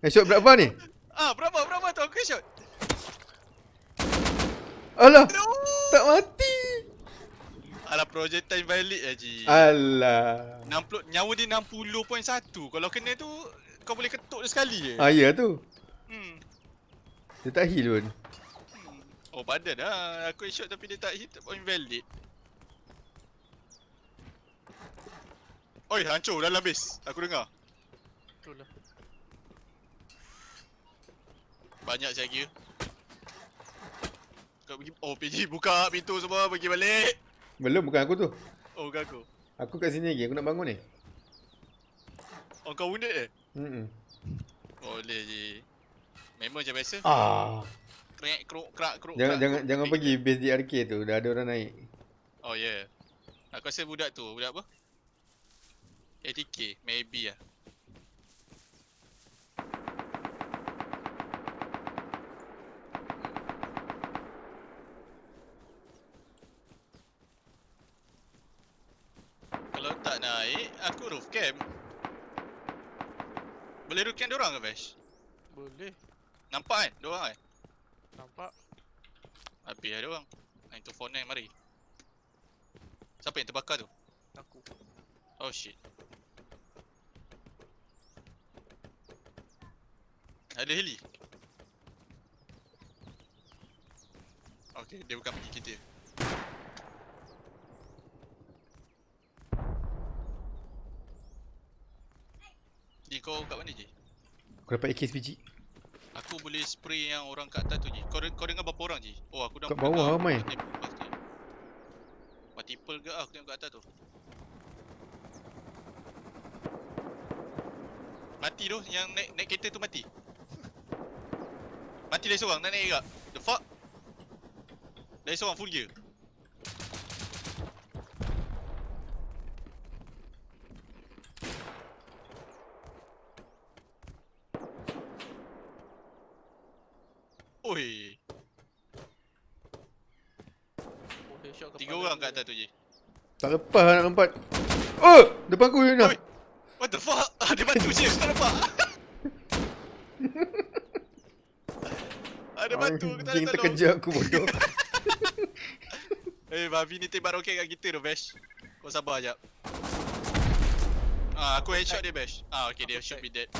Eh, shot berat Fah ni. Ah, berapa berapa tu aku headshot. Alah, No. tak mati. Alah projectile valid je Ji. Alah. 60 nyawa dia 60.1. Kalau kena tu kau boleh ketuk dia sekali je. Ah, ya tu. Hmm. Dia tak heal pun. hmm. Oh badan lah. Aku headshot tapi dia tak hit point valid. Oi, hancur dalam base. Aku dengar. Betul lah. Banyak saya kira. Kau pergi Oh, PG buka pintu semua pergi balik. Belum, bukan aku tu. Oh, bukan aku. Aku kat sini lagi. Aku nak bangun ni. Oh, kau wounded eh? Hmm. Boleh je. Memang macam biasa. Ah. Krek krok krak krok. Jangan krak, jangan krok, jangan pergi base DRK tu. Dah ada orang naik. Oh yeah. Aku rasa budak tu, budak apa? ATK, maybe lah. Kalau tak naik, aku roof camp. Boleh roof camp diorang ke Vash? Boleh. Nampak kan? Diorang kan? Nampak. Habis lah diorang. 9249 mari. Siapa yang terbakar tu? Aku. Oh shit. Ada heli. Okay, dia bukan pergi kita. Ji, kau kat mana je? Aku dapat AK SPG. Aku boleh spray yang orang kat atas tu je. Kau, kau dengar berapa orang je? Oh, aku dah Kat bawah ramai. Multiple ke ah, aku tengok kat atas tu. Mati tu, yang naik, naik kereta tu mati. Mati lagi seorang, nak naik juga. The fuck? Lagi seorang full gear. Oi, Oh, headshot tiga kepala orang dia. kat atas tu je. Tak lepas nak lompat. Oh! Depan aku Yuna. Oi. What the fuck? Ah, dia bantu je, aku tak nampak. Ada bantu, aku tak tolong. terkejut aku bodoh. Eh, Babi ni tembak roket kat kita tu, Bash. Kau sabar jap. Ah, aku headshot dia, Bash. Ah, okay, dia should be dead.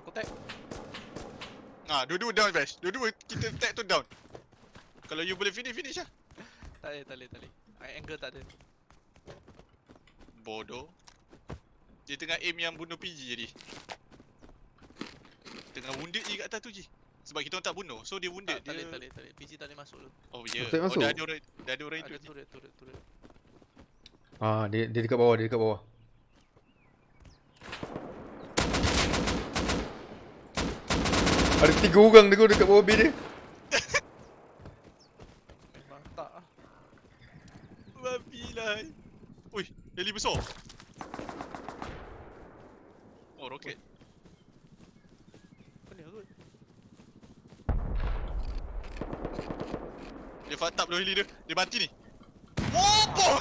Aku tag. Ah, dua-dua down, Bash. Dua-dua kita tag tu down. Kalau you boleh finish, finish lah. Tak boleh, tak boleh, tak boleh. Ah, Angle tak ada. Bodoh. Dia tengah aim yang bunuh PG tadi. Tengah wounded je kat atas tu je. Sebab kita orang tak bunuh. So dia wounded. Tak, tak boleh, dia... tak boleh, tak boleh. PG tak boleh masuk tu. Oh, ya. Yeah. Tak Oh, dah ada orang, dah ada orang Ada hidup je. turret, turret, turret. Ah, dia dia dekat bawah, dia dekat bawah. Ada tiga orang dekat dekat bawah bed dia. Memang tak ah. Babi lah. Ui, heli besar. Oh, roket. Ni kot? Dia fucked up dulu heli dia. Dia mati ni. Wopo!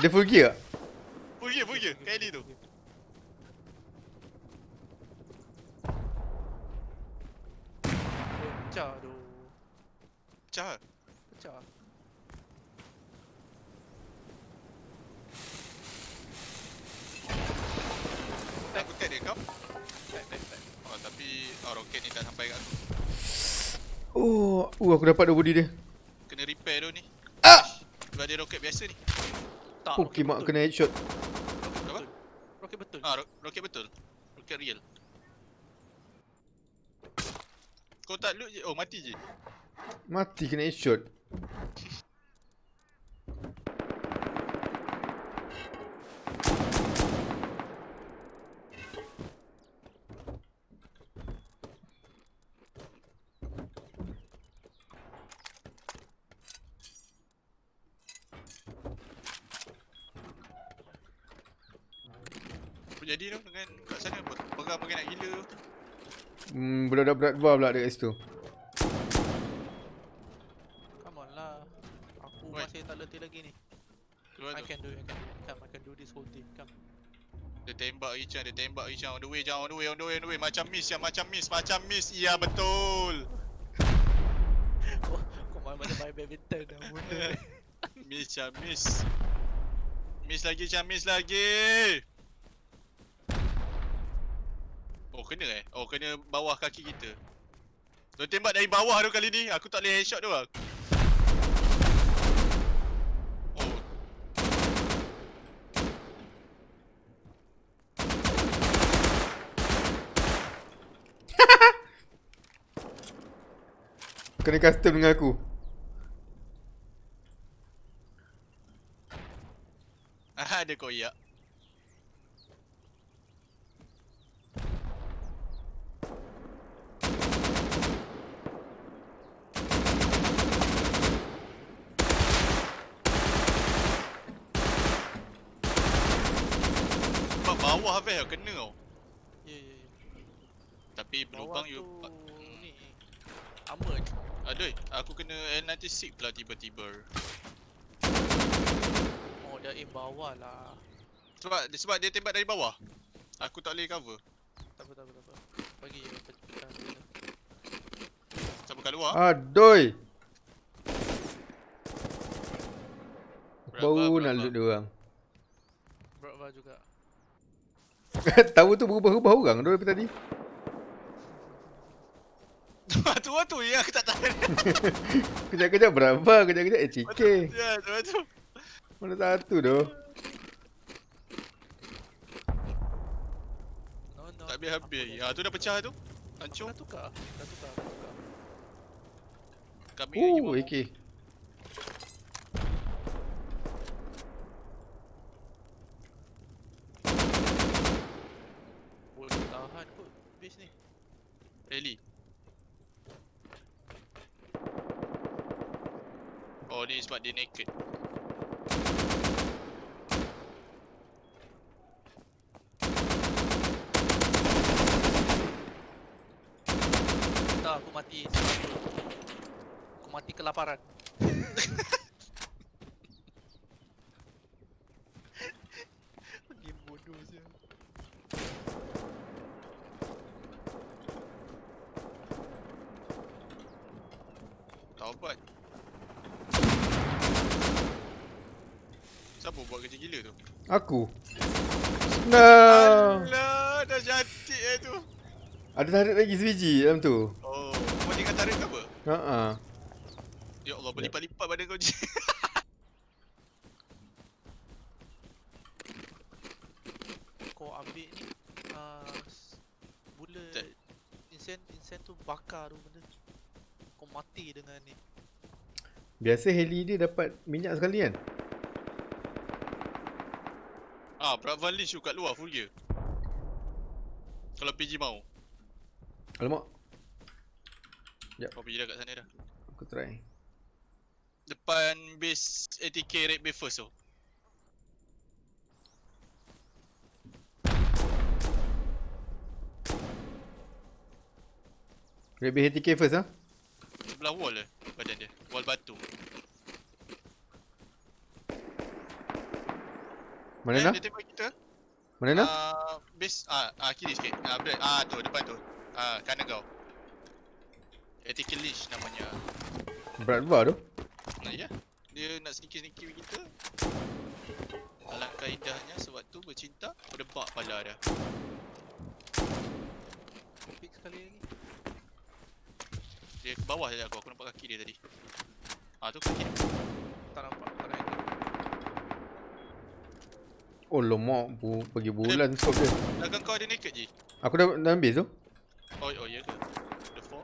Dia full gear tak? Pergi, pergi. Kat heli tu. Pecah tu. Pecah. Pecah. Aku tag dia kau. Tag, tag, tag. Oh, tapi oh, roket ni tak sampai kat aku. Oh, uh, aku dapat dah body dia. Kena repair tu ni. Ah! Sebab dia roket biasa ni. Tak, Oh, kimak kena headshot. Apa? Roket betul. Ah, ro- roket betul. Roket real. Kau tak loot je. Oh, mati je. Mati kena. Apa jadi tu dengan kat sana Pe- Pegang makin nak gila tu. Hmm, budak-budak bar pula dekat situ. Come on lah. Aku Oi. masih tak letih lagi ni. Keluar I tu. can do it, I can do it. Come, I can do this whole thing. Come. Dia tembak Richard, dia tembak Richard on the way jam, on the way, on the way, on the way. Macam miss ya, macam miss, macam miss. Ya betul. Kau main macam main badminton dah ni. Miss ya, miss. Miss lagi, Cam, miss lagi. Oh, kena eh? Oh, kena bawah kaki kita. Dia tembak dari bawah tu kali ni. Aku tak boleh headshot tu lah. Oh. Kena custom dengan aku. Ah, ada koyak. Sebab bawah kena tau. Ya, ya, ya. Tapi berlubang you tu ni. Armored. Aduh, aku kena N96 pula tiba-tiba. Oh, dia aim bawah lah. Sebab sebab dia tembak dari bawah. Aku tak boleh cover. Tak apa, tak apa, tak apa. Bagi je pe- pecah. Siapa kat luar? Aduh. Berapa, Baru nak loot dia orang. Berapa juga. Tahu tu berubah-ubah orang tu daripada tadi. Tu tu yang aku tak tahan. Kejap-kejap berapa, kejap-kejap ATK. Ya, tu tu. Mana satu tu. No, no. Tak habis-habis. Ah tu dah pecah tu. Hancur. Dah tukar. Dah tukar, dah tukar. Kami lagi Oh, bawa. AK. Boleh tahan kot base ni. Rally. Oh, ni sebab dia naked. Tak, aku mati. Aku mati kelaparan. Siapa buat kerja gila tu? Aku. No. Alah, dah cantik eh tu. Ada tarik lagi sebiji dalam tu. Oh, kau jangan tarik ke apa? Ha ah. Ya Allah, berlipat-lipat badan kau je. Kau ambil ni uh, Bullet. Insen Insen tu bakar tu benda Kau mati dengan ni Biasa heli dia dapat minyak sekali kan? Ah, Brad Van Lynch tu kat luar full gear. Kalau PG mau. Alamak, Kau pergi dah kat sana dah. aku try. Depan base ATK Red Bay first tu. Red Bay HTK first ah. Sebelah wall lah badan dia. Wall batu. Mana eh, nak? Dia tembak kita. Mana nak? Ah, base ah, ah kiri sikit. Ah, break. Ah tu depan tu. Ah, kanan kau. ATK Lynch namanya. Berat bar tu. Nah ya. Dia nak sneaky-sneaky kita. Alangkah indahnya sewaktu bercinta berdebak pala dia. Pick sekali lagi Dia ke bawah saja aku. Aku nampak kaki dia tadi. Ah tu kaki dia. Tak nampak Tak nampak Oh lemak bu, pergi bulan scope dia. Belakang kau ada naked je. Aku dah dah habis tu. Oh, oh ya ke? The four.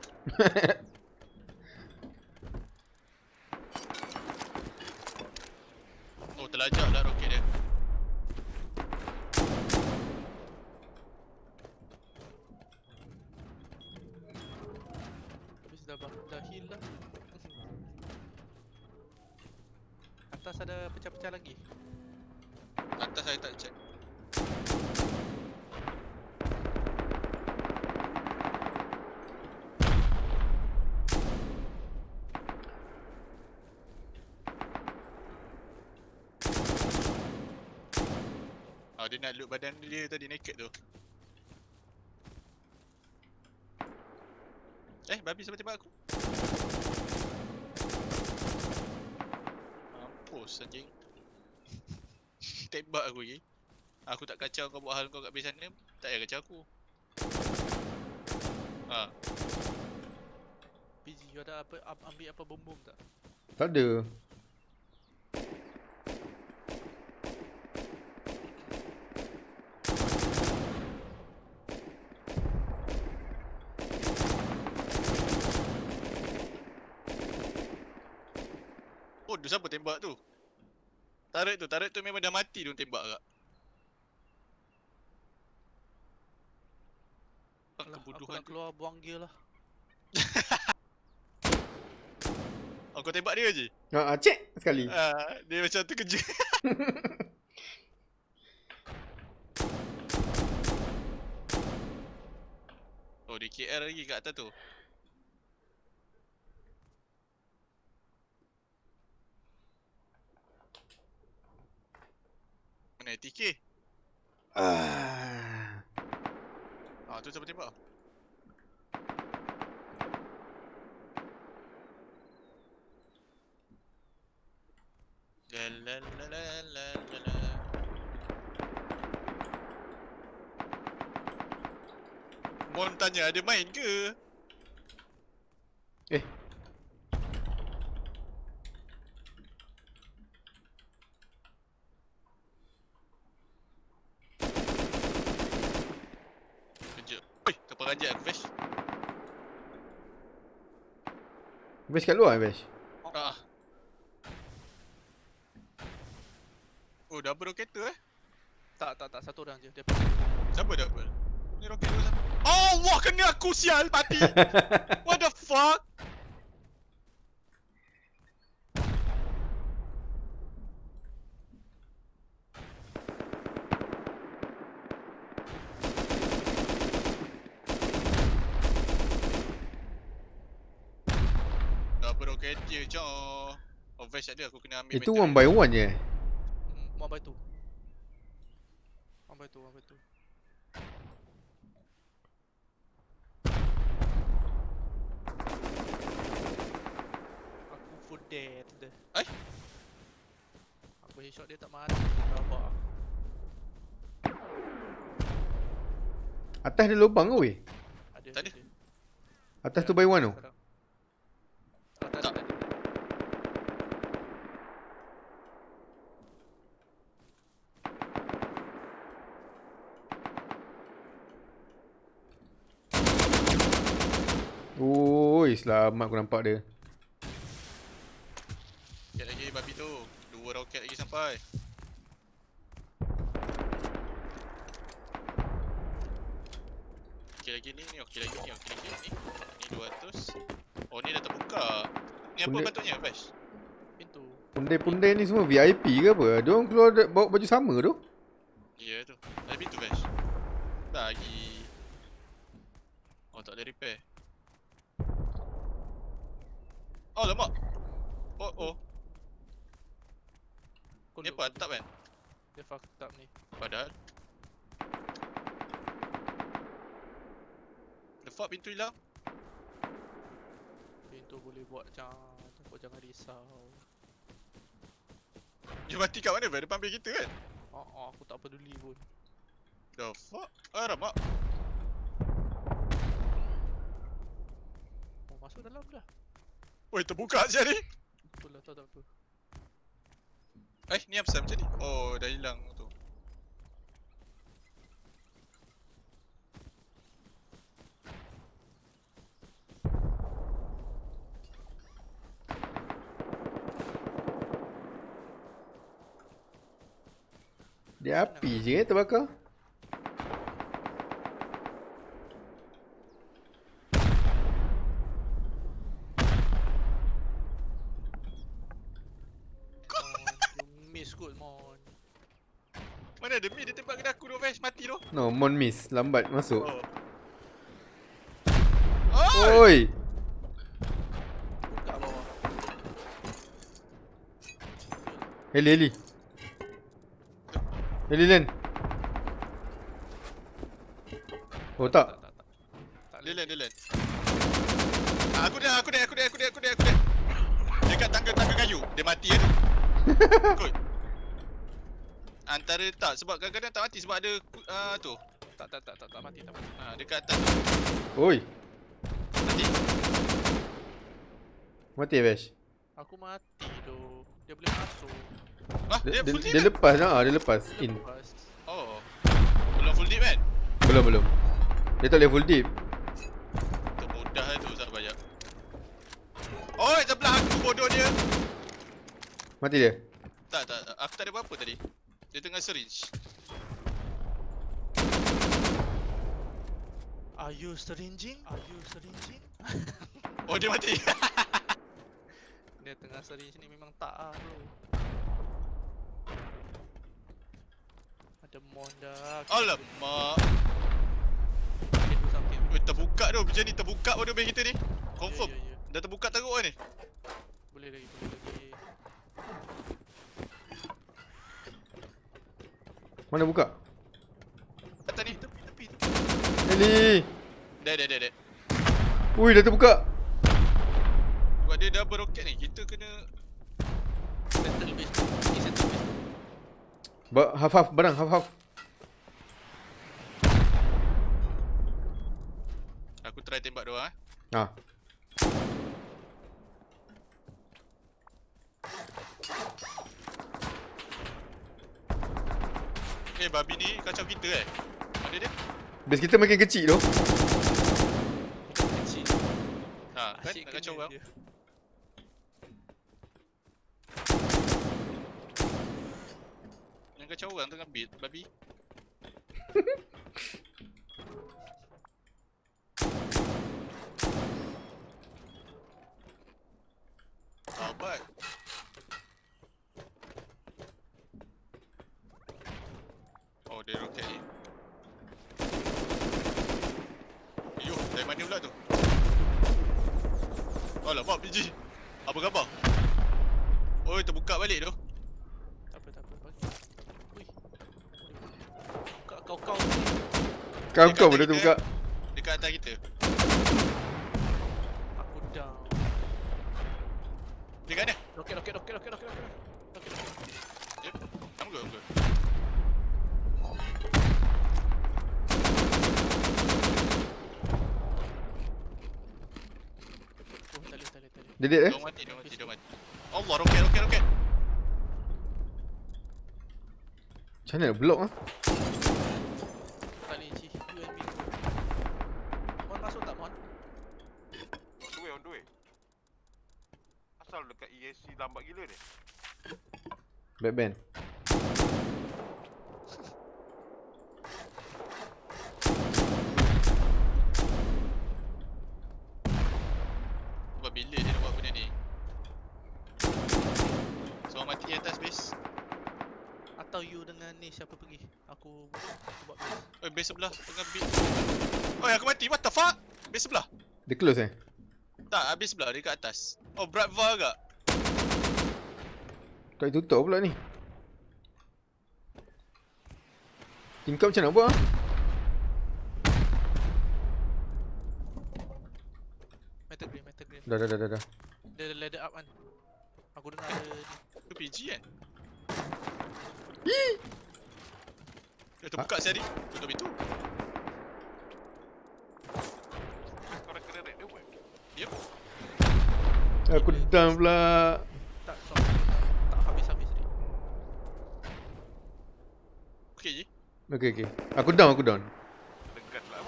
oh, terlajak lah roket dia. Habis dah, bah- dah heal lah Atas ada pecah-pecah lagi Atas saya tak check. Oh, dia nak loot badan dia tadi naked tu. Eh, babi sampai tembak aku. Mampus anjing. Tembak aku lagi. Aku tak kacau kau buat hal kau kat base sana, tak payah kacau aku. Ha, PG you ada apa, am- ambil apa bom-bom tak? Tak ada. Oh, tu siapa tembak tu? Tarik tu, tarik tu memang dah mati tu tembak kak. Alah, aku kebodohan tu? keluar buang gear lah Oh, kau tembak dia je? Ha ah, cek sekali. Ah, dia macam terkejut. oh, di KL lagi kat atas tu. Mana TK? Ah. Ah, tu siapa tembak? La la la la la la la. Mon tanya ada main ke? Eh. Kejap. Oi, kapal ranjat aku, Vesh. Bash kat luar Bash. Ah. Oh, double roketer eh? Tak, tak, tak, satu orang je Dia Siapa double? Ni roket dua siapa? Allah kena aku sial mati. What the fuck? punya je. Oh, vest ada aku kena ambil Itu one by one je eh? Hmm, one by two. One by two, one by two. Aku full dead. Ai? Aku headshot dia tak mati. Rabak. Atas ada lubang ke weh? Ada. Tak ada. Atas tu by one tu? Sekarang. Atas Tak. ada. Selamat aku nampak dia. Roket lagi babi tu. Dua roket lagi sampai. Okey lagi ni, ni okey lagi ni, okey lagi ni. Ni 200. Oh ni dah terbuka. Ni apa patutnya Bash? Pintu. Pundai-pundai ni semua VIP ke apa? Diorang keluar da- bawa baju sama tu? Ya tu. Ada pintu Bash. Lagi. Oh tak boleh repair. Oh lemak. Oh oh. Kau look, apa atap kan? Dia fucked up ni. Padahal The fuck pintu hilang? Pintu boleh buat macam Kau jangan risau. Dia mati kat mana? Depan bil kita kan? Oh, oh aku tak peduli pun. The fuck? Ah ramak Oh masuk dalam dah. Oi terbuka siap ni Betul lah tak tak apa. Eh ni apa macam ni? Oh dah hilang tu Dia api je eh terbakar. Mon, you miss kot mon. Mana ada mi dia tembak kena aku tu Vash mati tu No, Mon miss. Lambat masuk. Oh Oi! Heli, heli. Heli Len. Oh tak. Tak Dia land dia land Ah, Aku dah aku dah aku dah aku dah aku dah aku dah Dekat tangga-tangga kayu Dia mati kan Kot Antara tak sebab kadang-kadang tak mati sebab ada uh, tu Tak tak tak tak tak mati tak mati. uh, Dekat atas tu Oi. Mati Mati Vash. Aku mati tu. Dia boleh masuk. Ah, Dia, dia, dia, full dia deep lepas lah. Dia lepas. In. Lepas. Oh Belum full deep kan Belum, belum. Dia tak boleh full deep. Termudah tu salah banyak Oh sebelah aku bodoh dia Mati dia. Tak tak tak. aku tak ada apa-apa tadi Dia tengah syringe Are you syringing? Are you syringing? Oh dia mati Dia tengah syringe ni memang tak ah bro. Ada mon dah. Alamak. Weh terbuka tu macam ni terbuka bodoh base kita ni Confirm Ya, ya, ya. Dah terbuka teruk kan ni Boleh lagi, boleh lagi. Mana buka? Atas ni Tepi, tepi, tepi. Dah dah dah dah Ui, dah terbuka. Sebab dia double rocket ni Kita kena Settle base tu. Ni settle base. Ba half half barang half half. Aku try tembak dia eh Ha. Eh babi ni kacau kita eh Mana dia? Base kita makin kecil tu. Kecil. Ha kan Asyik nak kacau dia. Yang kacau orang tengah beat babi Sahabat Oh dia roket ni Ayuh dari mana pula tu Oh lama biji Apa khabar? Oi, terbuka balik tu. Tak apa, tak apa. Bagi. Ui. Buka kau-kau. Kau kau atas benda tu kita. buka. Dekat atas kita. Aku down. Dekat mana? Roket, roket, roket, roket, roket, roket. Roket, roket. Yep. Oh, boleh, boleh, tak boleh. Dia dead eh? Dia mati, dia mati, dia mati. Allah, roket, roket, roket. Macam mana block ah? Tak boleh, Cik. You and me. Mon masuk tak, Mon? On the way, on the way. Asal dekat ESC lambat gila ni. Batman. Sebab bila dia nak buat benda ni? Seorang mati atas base. Atau you dengan ni siapa pergi? Aku, aku buat base. Oi, base sebelah tengah bit. Oi, aku mati. What the fuck? Base sebelah. Dia close eh? Tak, habis sebelah dia kat atas. Oh, Bradva agak. Tak boleh tutup pula ni. Tingkap macam nak buat ah? Metal green, metal green. Dah dah dah dah dah. Dia ada ladder up kan. Aku dengar ada ni. Tu PG kan? Dia terbuka ha? tadi. Tutup pintu. Dah kena raid dia buat. Yep. Aku down pula. Tak, sorry. Tak habis-habis dia. Okay je. Okay okay. Aku down aku down. Dekat lah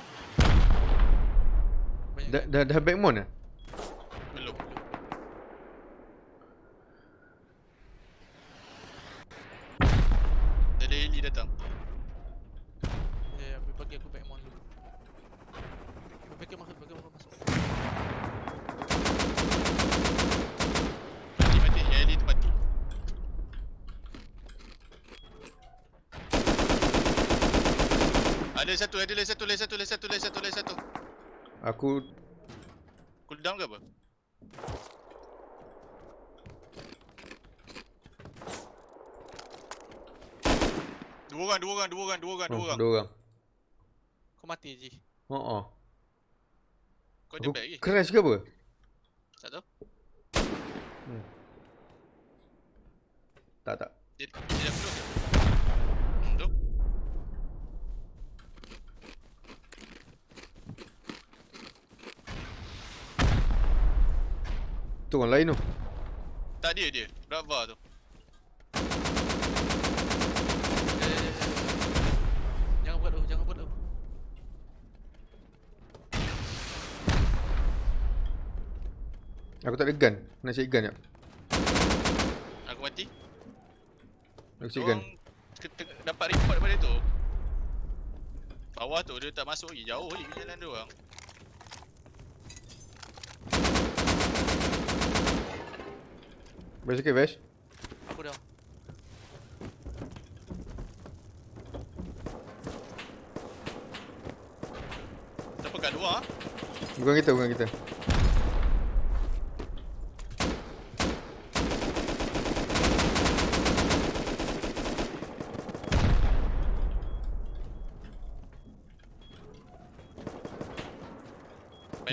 Dah dah dah back mount ah? Belum. Dia ada heli datang. Ya, ya, bagi aku back mount dulu. Bagi masuk, bagi masuk. Mati mati. Yang heli tu mati. Ada satu, ada lagi satu, lagi satu, lagi satu, lagi satu, lagi satu. Aku Cooldown ke apa? Dua orang, dua orang, dua orang, dua orang, dua oh, orang. dua orang. Kau mati Oh oh. Kau ada bag lagi? crash ke apa? Tak tahu. Tak tak. Dia, dia dah close ke? Hmm, tu. Tu orang lain tu. Tak dia, dia. Brava tu. Eh, eh, eh. Jangan buat tu, jangan buat tu. Aku tak ada gun. Nak cari gun jap. Aku mati. Aku cari gun. Dapat report daripada tu. Bawah tu dia tak masuk lagi. Jauh lagi jalan dia orang. Baik sikit Vash. Aku down. Siapa kat luar? Bukan kita, bukan kita.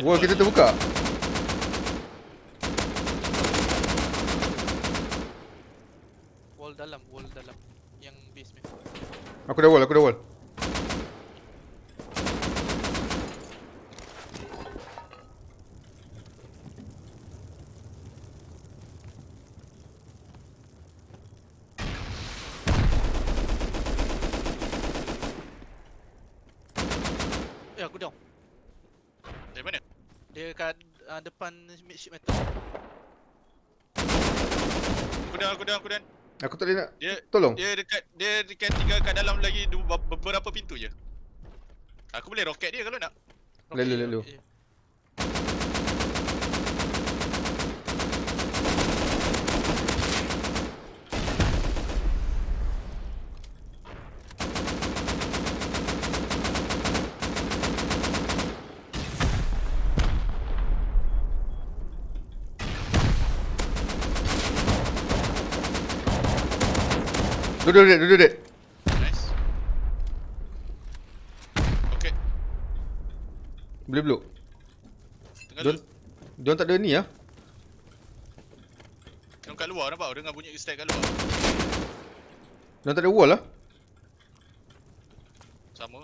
Luar kita ni. terbuka. Wall dalam, wall dalam. Yang basement. Aku dah wall, aku dah wall. Eh, aku down. Dari mana? Dia kat uh, depan midship metal. Aku dah, aku dah, aku tak boleh nak Dia tolong. dia dekat dia dekat tinggal kat dalam lagi dua, beberapa pintu je. Aku boleh roket dia kalau nak. Lalu, lalu. Duduk dek, duduk dek. Nice. Okay, Boleh beluk. tengah Diorang, diorang tak ada ni lah. Yang kat luar nampak dengar bunyi stack kat luar. Diorang tak ada wall lah. Sama.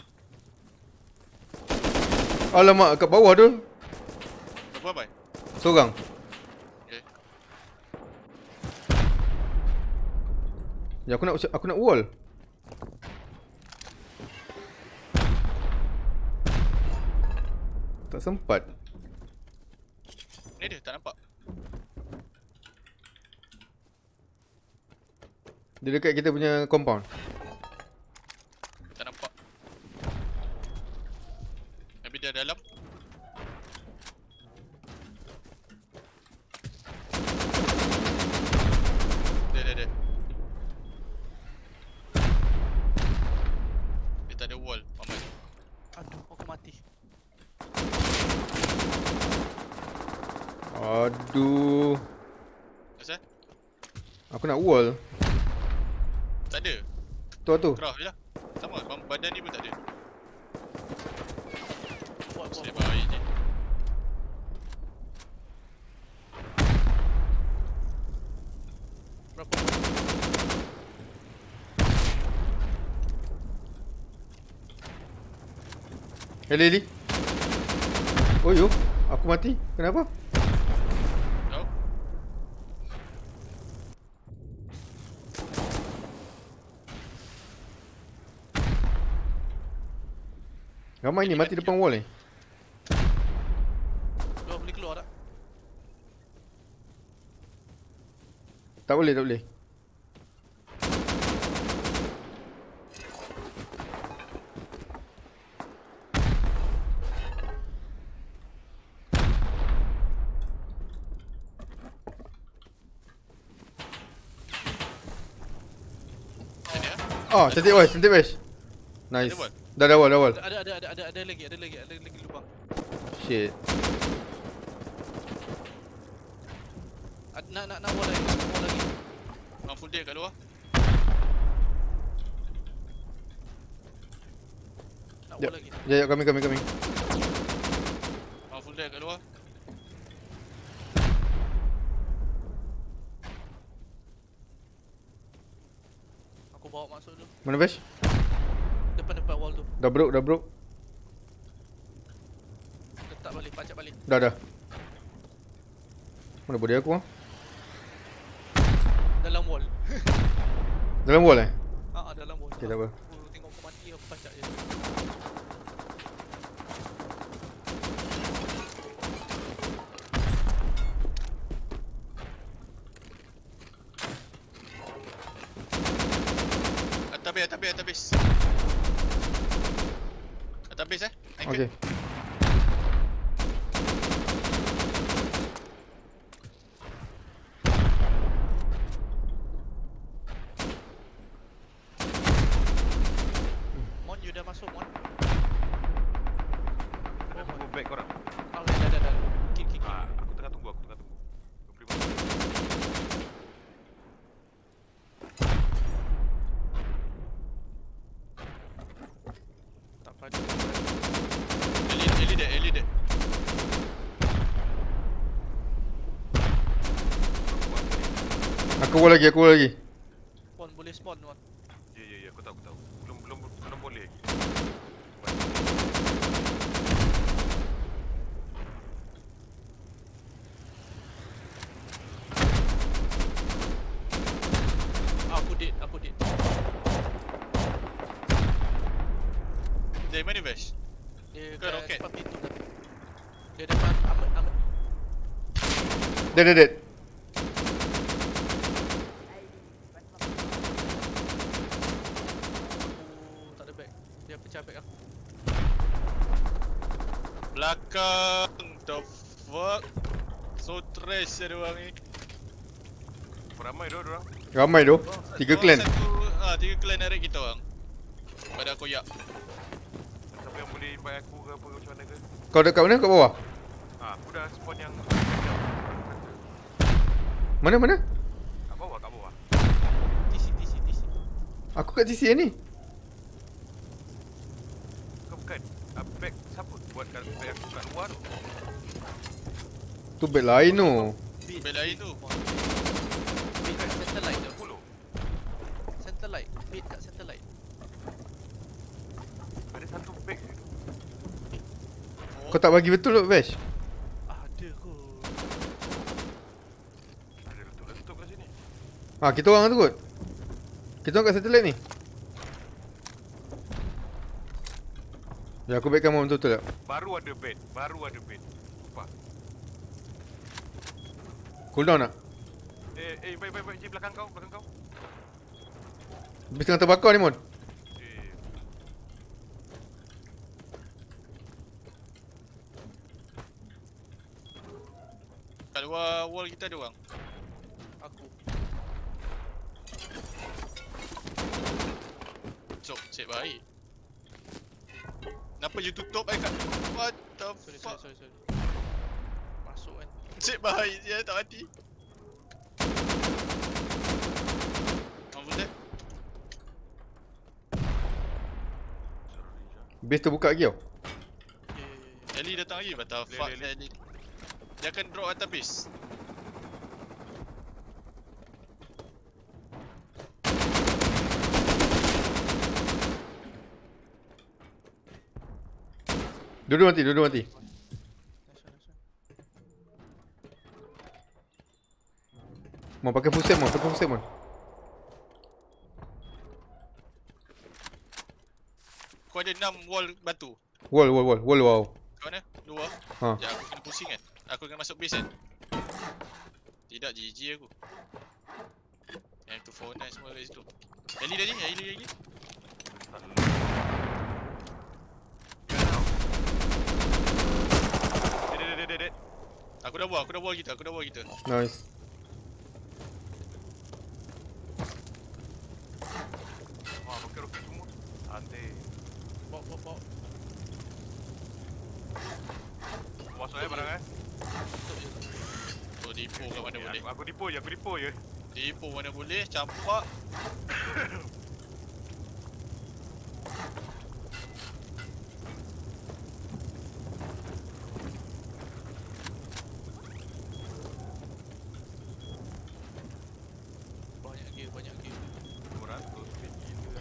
Alamak, kat bawah tu. Berapa bai? Seorang. Okay. Ya, aku nak aku nak wall. Tak sempat. Ni dia tak nampak. Dia dekat kita punya compound. Tak nampak. Maybe dia dalam. Dia dia dia. Dia tak ada wall, Mamat. Aduh, aku mati. Aduh. Asal? Aku nak wall. Tak ada. Tu tu. Kerah je lah. Sama, badan ni pun tak ada. Buat, buat, Saya buat. baik je. Berapa? Eli Eli. Oh yo, aku mati. Kenapa? Tahu? Ramai ni mati depan wall ni. Keluar boleh keluar tak? Tak boleh, tak boleh. Ah, cantik boy, cantik boy. Nice. Ada? Dah ada wall, dah wall. Ada ada ada ada ada lagi, ada lagi, ada lagi lubang. Shit. Ad- Nak nak nak wall lagi, wall lagi. Orang full day kat luar. Nak Jap. wall lagi. Ya, kami, kami, kami. Orang full day kat luar. Aku bawa masuk dulu. Mana Bash? Dah broke, dah broke. Letak balik, pacak balik. Dah, dah. Mana body aku ah? Dalam wall. Dalam wall eh? Ha, dalam wall. Okay, tak apa. Aku tengok aku mati aku pacak je. Atas base, atas base, atas base. Atas base eh. Anchor. Okay. Mon, you dah masuk, Mon. Ada tunggu back korang. Ah, dah, dah, dah, dah. Kick, kick, kick. Ah, aku tengah tunggu, aku tengah tunggu. Dua puluh lima. Tak pada. Eli, Eli dead, Eli dead. Aku wall lagi, aku lagi. Mon, boleh spawn, Mon. Ya, ya, ya, aku tahu, aku tahu. Belum, belum, belum boleh lagi. Aku dead, aku dead. Dari mana Vash? Dia Ke kat roket? depan pintu tadi. Dia depan Ahmad, Ahmad. Dead, dead, dead. Aku tak ada bag. Dia pecah bag aku. Belakang. The fuck? So trash ada orang ni. Ramai dah orang. Ramai tu. Tiga clan. Satu, ah, tiga clan narik kita orang. Pada aku yak. Siapa yang boleh invite aku ke apa macam mana ke? Kau dekat mana? Kat bawah? Ah, aku dah spawn yang Mana, mana? kat bawah, kat bawah. TC, TC, TC. Aku kat TC ni. Bukan bukan. Ah, bag siapa buat kat bag aku kat luar tu? Tu beg lain tu. Bel lain tu. Bin kat satellite tu. 10. Satellite. Bin kat satellite. Ada satu bag je tu. Kau tak bagi betul tu Vash? Ada kot. Ada letup-letup kat sini. Ha, kita orang tu kot. Kita orang kat satellite ni. Ya, aku backkan moment betul tak? Baru ada bed. Baru ada bed. Sumpah. Cooldown tak? Eh, eh, baik, baik, baik. Ji, belakang kau, belakang kau. Habis tengah terbakar ni, Mon. Eh, Luar wall kita ada orang. Aku. Cok, cek baik. Kenapa you tutup I kat What the Sorry, sorry, fuck sorry, sorry. Masuk kan. Cek baik je tak mati Apa dia? Base terbuka lagi tau. Ya, ya, ya, ya. Ellie datang lagi Leh, fuck. Ellie Dia akan drop atas base Dua-dua mati, dua-dua mati. Mon pakai full set, Mon. Pakai full set, Mon. Kau ada 6 wall batu Wall, wall, wall. Wall, wow. Kau mana? Dua Ha. Sekejap aku kena pusing kan Aku kena masuk base kan Tidak GG aku M249 semua kat situ lagi? ada. Dead, dead, dead, dead, dead. Aku dah buat, aku dah buat kita, aku dah buat kita Nice. Wah, roket-roket semua. Antik. Bawa, bawa, bawa. Masuk eh barang eh. Oh dipo kat mana Eh, boleh? Aku, aku dipo je, aku dipo je. Dipo mana boleh, campak Banyak gear, banyak gear. 200 bit gila.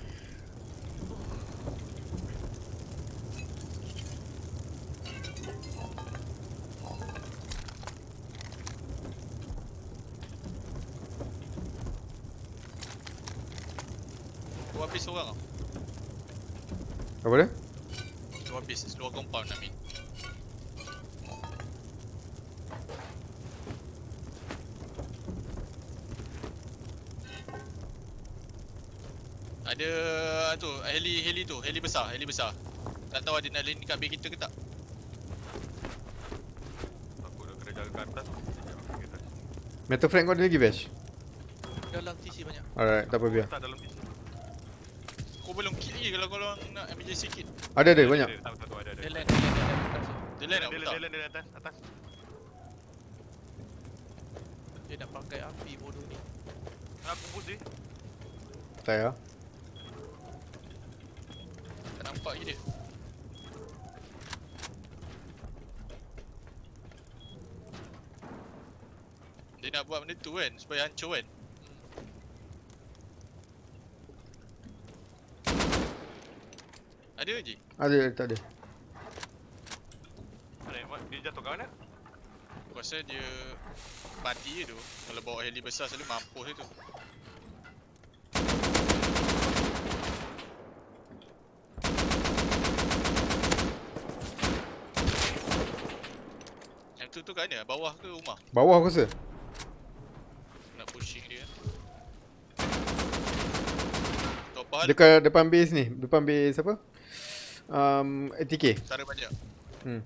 Aku habis seorang tau Apa dia? Aku habis, seluar compound Amin Ada tu, heli heli tu, heli besar, heli besar. Tak tahu ada nak landing kat base kita ke tak? Aku dah kena jaga kat atas. Metal frame kau ada lagi, Vash? Dalam TC banyak. Alright, tak apa biar. Tak dalam PC. Kau belum kit lagi kalau kau orang nak emergency kit. Ada, ada, banyak. Ada, ada. Dia land, dia land, dia land atas. Dia land land, land atas. Dia nak pakai api bodoh ni. Aku push dia. Tak ya. Tak nampak lagi dia. Dia nak buat benda tu kan, supaya hancur kan. Ada je. Ada, tak ada. Yang dia jatuh kat mana? Aku rasa dia mati je tu. Kalau bawa heli besar selalu mampus dia tu. Yang tu tu kat mana? Bawah ke rumah? Bawah aku rasa. Nak pushing dia kan? Topal Dekat depan base ni. Depan base apa? Um, ATK. Cara banyak Hmm.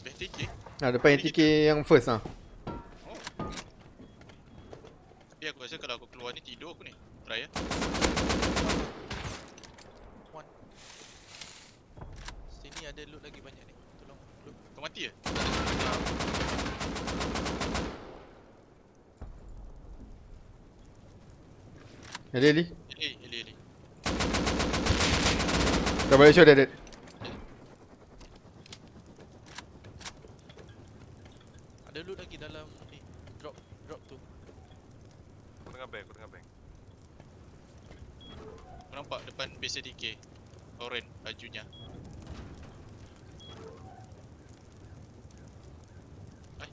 Best TK Ha, depan ATK yang first ah. Oh Tapi aku rasa kalau aku keluar ni tidur aku ni Try ya One. Sini ada loot lagi banyak ni. Tolong loot. Kau mati ke? Ada Ali. Eh Kau balik show dead. Ada loot lagi dalam ni. Drop drop tu. Aku tengah bank, aku tengah bank. Kau nampak depan base ADK Oren bajunya Ai.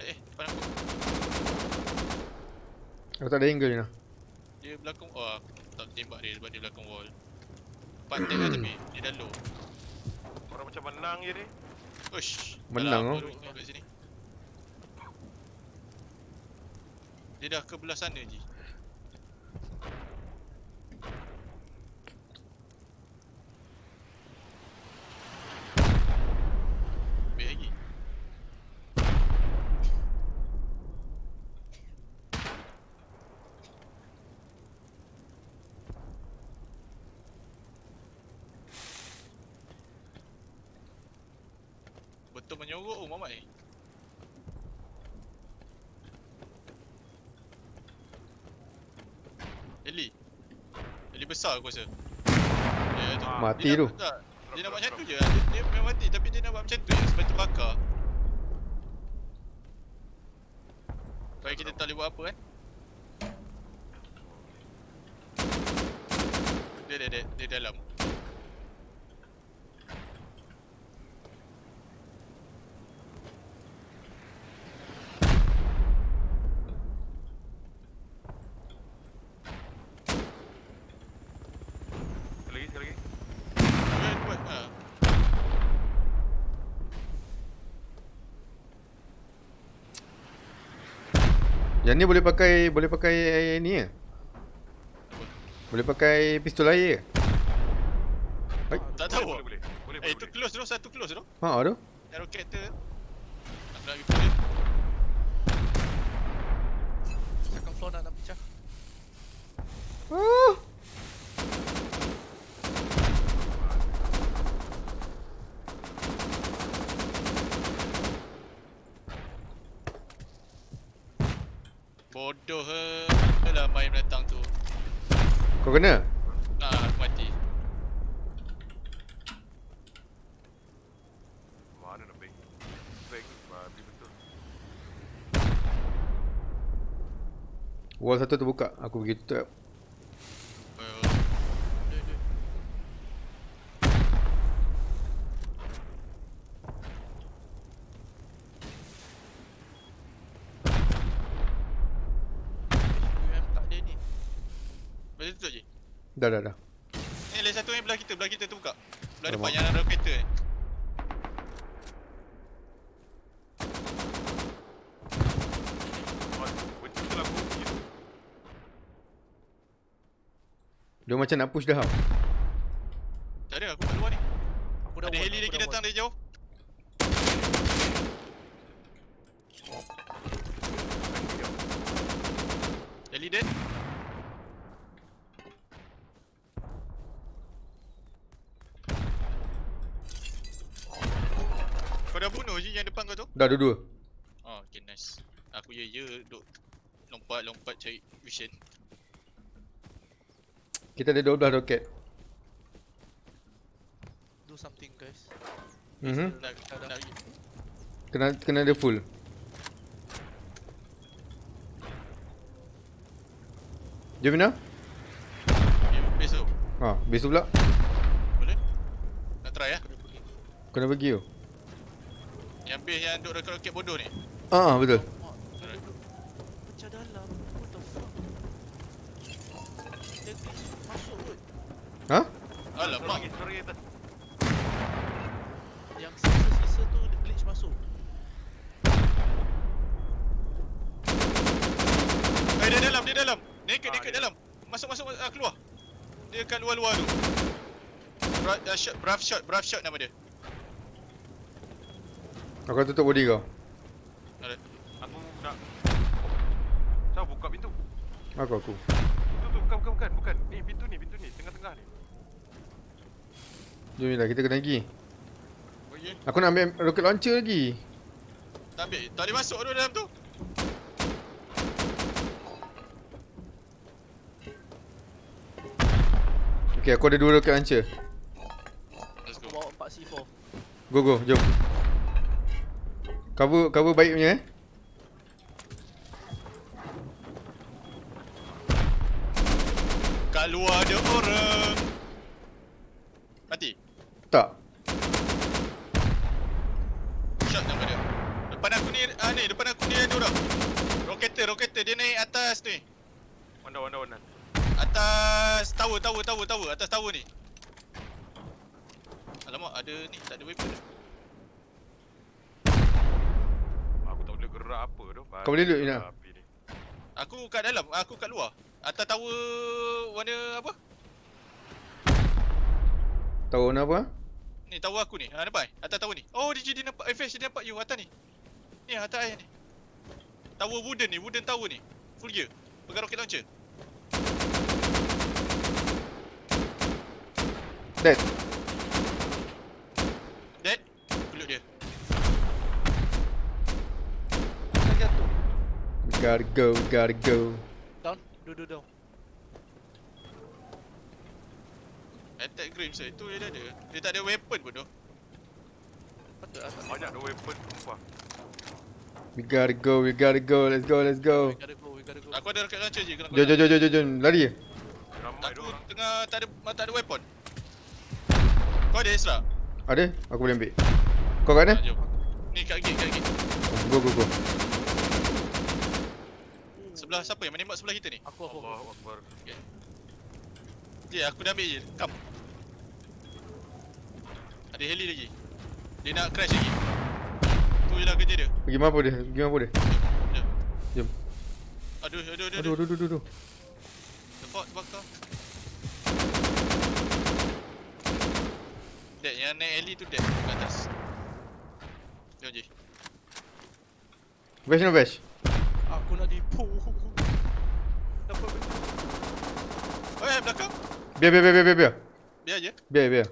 Eh eh depan aku Aku tak ada angle ni lah. Dia belakang Oh aku tak tembak dia sebab dia belakang wall Pantai lah tapi Dia dah low Orang macam menang je ni. Ush Menang, oh. sini Dia dah ke belah sana je Ambil lagi Betul menyorok oh Mamat ni Eli Eli besar aku rasa. Dia tu. Ah, Mati dia tu. nak, tak, Dia nak buat macam tu je. Dia, dia memang mati tapi dia nak buat macam tu je Sebab tu bakar. Supaya kita tak boleh buat apa kan Dia dia dia, dia dalam Sekali lagi, sekali lagi. Dia buat ha. Yang ni boleh pakai boleh pakai ni ya. Boleh pakai pistol air ke? Tak tahu Boleh, boleh. Boleh, Eh boleh. itu close tu satu close tu Ha tu. Yang roket tu Nak Second floor nak nak pecah. Ah. Bodoh he lah main datang tu Kau kena? Ah aku mati Mana nak bank? Bank tu babi betul. Wall satu terbuka. Aku pergi tutup. Oh, Dia dia. UM tak ada ni. Boleh tutup je Dah dah dah. Ni lagi satu ni belah kita Belah kita tu buka Belah depan yang ada roket ni. Dia macam nak push dah. tau. Tak ada aku kat luar ni Aku dah Ada wall, heli aku lagi dah datang wall. dari jauh Heli dead Kau dah bunuh je yang Dah dua-dua. Oh okay nice Aku ya ya duk Lompat-lompat cari vision Kita ada 12 roket. Do something guys. Mhm. Nak, Kena kena ada full. Jom Mina. Ya, base tu Ha, tu pula. Boleh? Nak try lah Kena pergi tu. Base yang duk roket-roket bodoh ni Ah, betul. Pecah dalam. What the fuck? Masuk kot. Ha? Alamak Sorry, sorry atas. Yang sisa-sisa tu dia glitch masuk. Eh dia dalam, dia dalam Naked, Ah, naked dia- dalam Masuk, masuk, masuk, ah, keluar Dia kat luar-luar tu Bra uh, shot, Brav shot, Brav shot nama dia Aku akan tutup body kau. Aku nak Siapa buka pintu? Aku aku. Tu tu bukan bukan bukan bukan. Ni pintu ni pintu ni tengah-tengah ni. Jom Mina, kita kena pergi. Oh ya, Aku nak ambil rocket launcher lagi. tak ambil Tak boleh masuk tu dalam tu Okay, aku ada dua rocket launcher. Let's go. bawa 4 C4. Go go, jom. Cover cover baik punya eh. Kat luar ada orang. Mati. Tak. Shot nama dia. Depan aku ni, ah ni, depan aku ni ada orang. Roketer, roketer. Dia naik atas ni. Wanda, wanda, wanda. Atas tower, tower, tower, tower. Atas tower ni. Alamak, ada ni. Tak ada weapon. Aku gerak apa tu. Kau boleh duduk, Ina? Ni. Aku kat dalam, aku kat luar. Atas tower warna apa? Tahu apa? Ni tower aku ni. Ha nampak? Atas tower ni. Oh, dia jadi nampak FH dia nampak you atas ni. Ni atas ayah ni. Tower wooden ni, wooden tower ni. Full gear. Pegang rocket launcher. Dead. Peluk dia. Lagi satu. We gotta go, gotta go. Down. Duduk down. Attack Grims tu. Itu dia ada. Dia tak ada weapon pun tu. Patut lah tak Banyak ada weapon sumpah. We gotta go, we gotta go. Let's go, let's go. We gotta go, we gotta go. Aku ada rocket launcher je. Jom, jom, jom, jom, jom, jom. Lari je. Ramai Aku tu tengah tak ada tak ada weapon. Kau ada Ezra? Ada? Aku boleh ambil. Kau kat mana? Ni kat gate, kat gate. Go, go, go. Sebelah siapa yang menembak sebelah kita ni? Aku, aku, aku. Allahu Akbar. Je, aku dah ambil je. Come. Ada heli lagi. Dia nak crash lagi. Tu je lah kerja dia. Pergi mampu dia, pergi mampu dia. Jom. Jom. Aduh, aduh, aduh, Aduh, aduh. aduh, aduh, aduh. Terbak, terbakar. Dead, yang naik heli tu dead kat atas. Jom je. Bash no bash. Aku nak dipu. Dapat benda. Oh, eh, belakang. Biar, biar, biar, biar, biar, biar. Je. Biar, biar.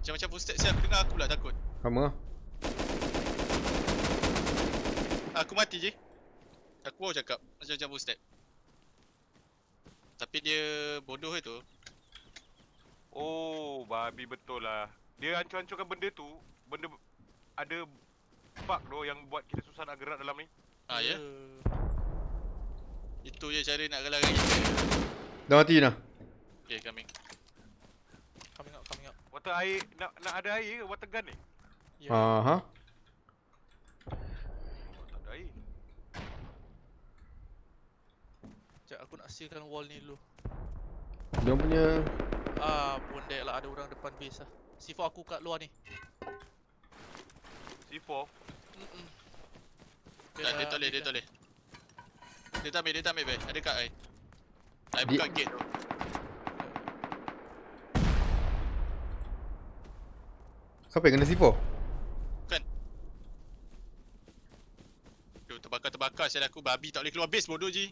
Macam-macam footstep saya aku dengar aku pula takut. Sama lah. Aku mati je. Aku baru cakap macam-macam footstep. Tapi dia bodoh itu. Oh, babi betul lah. Dia hancur-hancurkan benda tu, benda ada bug tu yang buat kita susah nak gerak dalam ni. Ha ya. Itu je cara nak galakkan kita. Dah mati Ina. Okay, coming. Coming up, coming up. Water air, nak nak ada air ke water gun ni? Ya. Aha. Oh, tak ada air. Sekejap, aku nak sealkan wall ni dulu. Dia punya Ah, pun dead lah. Ada orang depan base lah. C4 aku kat luar ni. C4. Mm-mm. Dia, dia tak boleh, dia tak boleh. Dia tak ambil, dia tak ambil bag. Ada kat ai. Ai Dia- buka gate tu. Siapa yang kena C4? Tu terbakar-terbakar saya aku babi tak boleh keluar base bodoh je.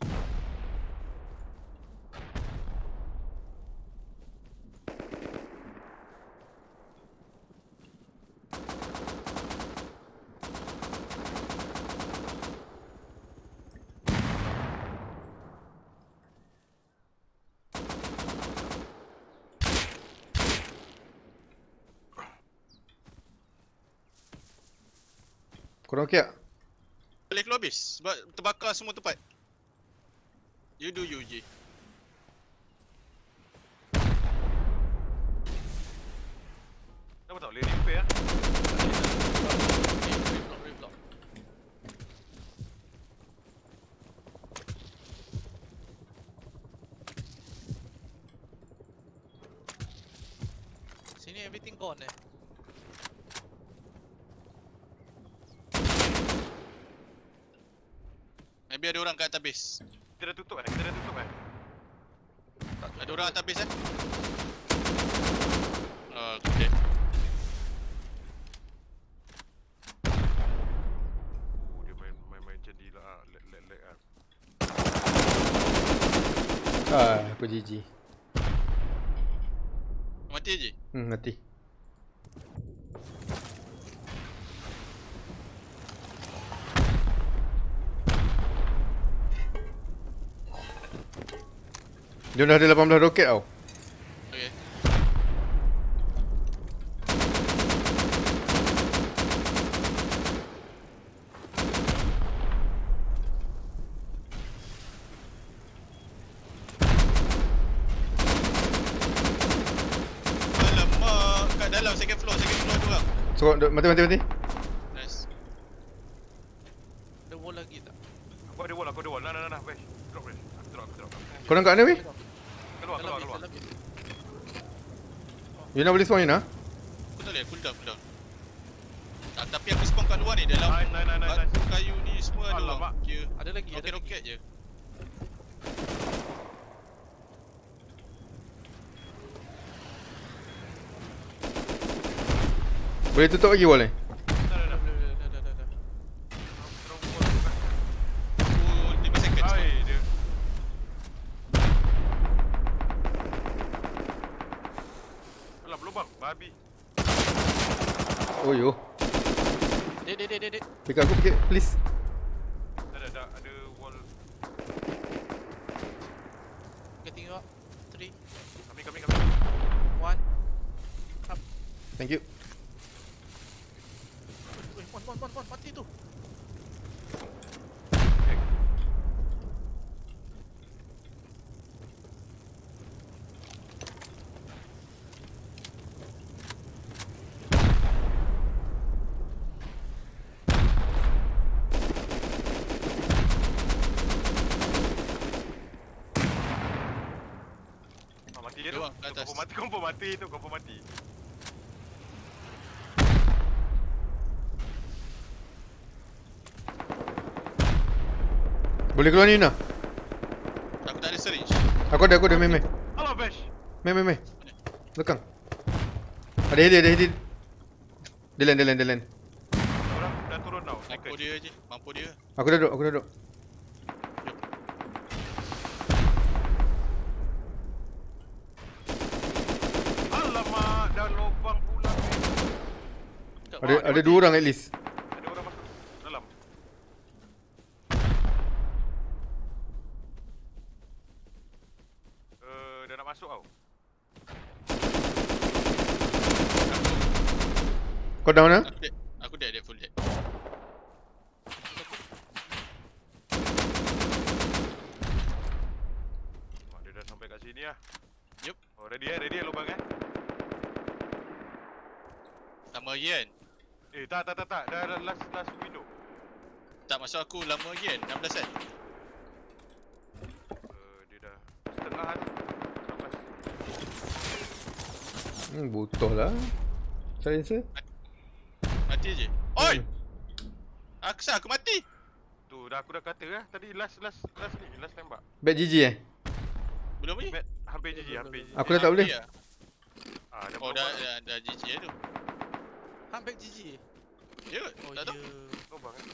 Korang okey tak? Boleh keluar base sebab terbakar semua tempat. You do you je. Kenapa tak boleh repair ah? Reblock, reblock. Sini everything gone eh. Maybe ada orang kat atas base. Kita dah tutup eh? Kita dah tutup eh? Ada orang atas base eh? Oh, okay. Oh, dia main main main macam ni lah. ah. Lag lag lag ah. Ah, aku GG. Mati je. Hmm, mati. Dia dah ada 18 roket tau. Okay. Alamak, kat dalam second floor, second floor tu orang. So, mati mati mati. Nice. Ada wall lagi tak? Aku ada wall, aku ada wall. Nah, nah, nah, nah. Bash. Drop, Bash. Aku drop, aku drop. Korang kat mana weh? Keluar, Dalam keluar, base, keluar. dalam base. Yuna boleh spawn Yuna? Aku tak boleh, cool down, cool down. Tak, tapi aku spawn kat luar ni, dalam Nice, nice, nice, nice. batu kayu ni semua ada orang. Kira Ada lagi, ada lagi. roket-roket je. Boleh tutup lagi wall ni? Dah, dah, dah. Dah, dah, dah, dah, dah, dah. Drop wall tu kan. Aku 5 second. Hai, dia. Alah, berlubang. Babi. Oh yo. Dek, dek, dek, dek, dek. Pick aku pikir please. Dah, dah, dah. Ada wall. Getting you up. Three, Kami, kami, kami. one. Thank you. Weh, mon, mon, mon, mon, mati tu. Ah, mati je Dia tu. orang kat Tu atas. Confirm mati, confirm mati tu. Confirm mati. Boleh keluar ni Yuna? Aku tak ada syringe. Aku ada aku ada meh meh. Alah, Bash. Meh meh meh. Belakang. Ada heli ada heli. Dia land dia land dia land. Orang dah turun tau. Mampu dia je, mampu dia. Aku dah duduk aku dah duduk. Alamak, dah lubang pula. Ada ada dua orang at least. Ada orang masuk dalam. Eh, dah nak masuk tau. Kau down ah? Aku dead. Aku dead, dead, full dead. Oh, dia dah sampai kat sini lah. Yup. Oh, ready eh, ready eh lubang eh. Lama lagi kan? Eh, tak, tak, tak, tak. Dah, dah last, last window. Tak masuk aku lama lagi kan? 16 kan? Uh, dia dah setengah. 16. Hmm, butuh lah. Silencer. Mati je. Oi! Hmm. Aku sah, aku mati! Tu, dah aku dah kata lah. Tadi last, last, last ni. Last tembak. Bad GG eh? Belum lagi? Bet, hampir GG, hampir GG. Aku dah tak boleh. Lah. Ah, dah Oh, dah, dah. dah, dah GG lah tu. Hampir GG. Ya, Oh, tak ya. tahu. Lubang eh.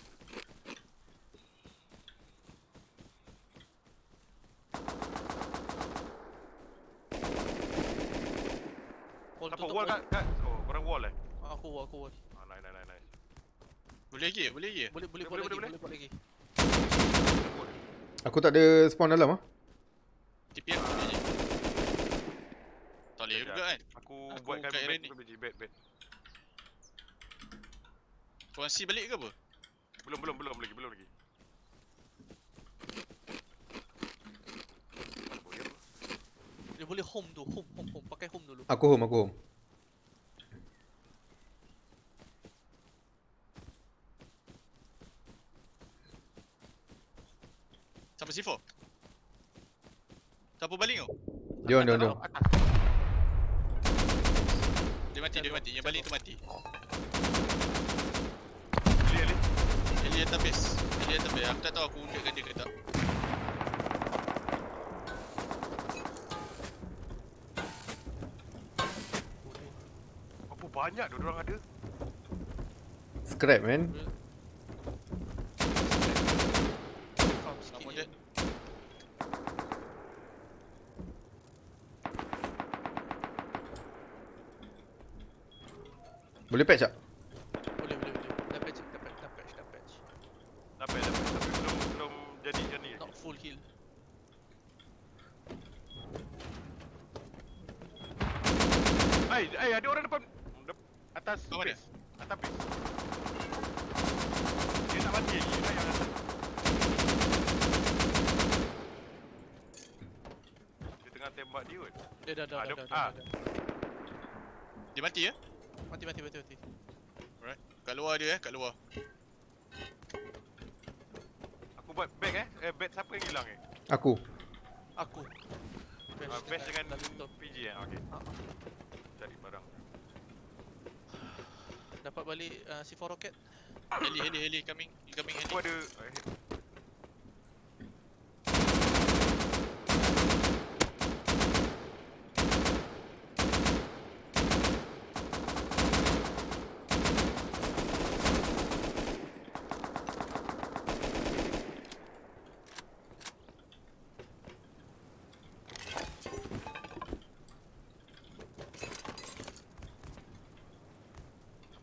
Wall Apa, tutup wall kat, kat. Oh, korang wall eh. Aku wall, aku wall. Ah, nice, nice, nice, nice. Boleh lagi, boleh lagi. Boleh, boleh, Boleh, boleh, boleh, lagi, boleh, boleh lagi. Wall. Aku tak ada spawn dalam ah. TP aku je. Tak boleh Sekejap. juga kan? Aku, Aku buatkan kat bed ni. Biji. Bed, bed. Korang C balik ke apa? Belum, belum, belum lagi, belum lagi. Boleh apa? Dia boleh home tu, home, home, home. Pakai home dulu. Aku home aku home. C4? Siapa balik kau? Dia on dia on dia. Dia mati, dia mati. Yang balik tu mati. Ali, Ali. Eli atas base. Eli atas base. Aku tak tahu aku undekkan dia ke tak. Apa banyak tu orang ada? Scrap man. Boleh patch tak? Boleh, boleh, boleh. Dah patch, dah patch, dah patch, dah patch. Dah patch, dah patch. Tapi belum, belum jadi. Not full heal. Hei, hei, ada orang depan. Dep atas oh, base. Atas base. Dia mati lagi. Dia yang atas. Dia tengah tembak dia kot. Dia dah, dah, ah, dah, dah, dah, dah, dah. Dia mati ya? Eh? Mati. Kat luar dia eh, kat luar. Aku buat bag eh. Eh, bag siapa yang hilang eh? Aku. Aku. Ah, best dengan dah tutup. PG eh. Okey. Ah, ah. Cari barang. Dapat balik uh, C4 rocket. Heli, heli, heli coming. Incoming heli. Aku ada eh,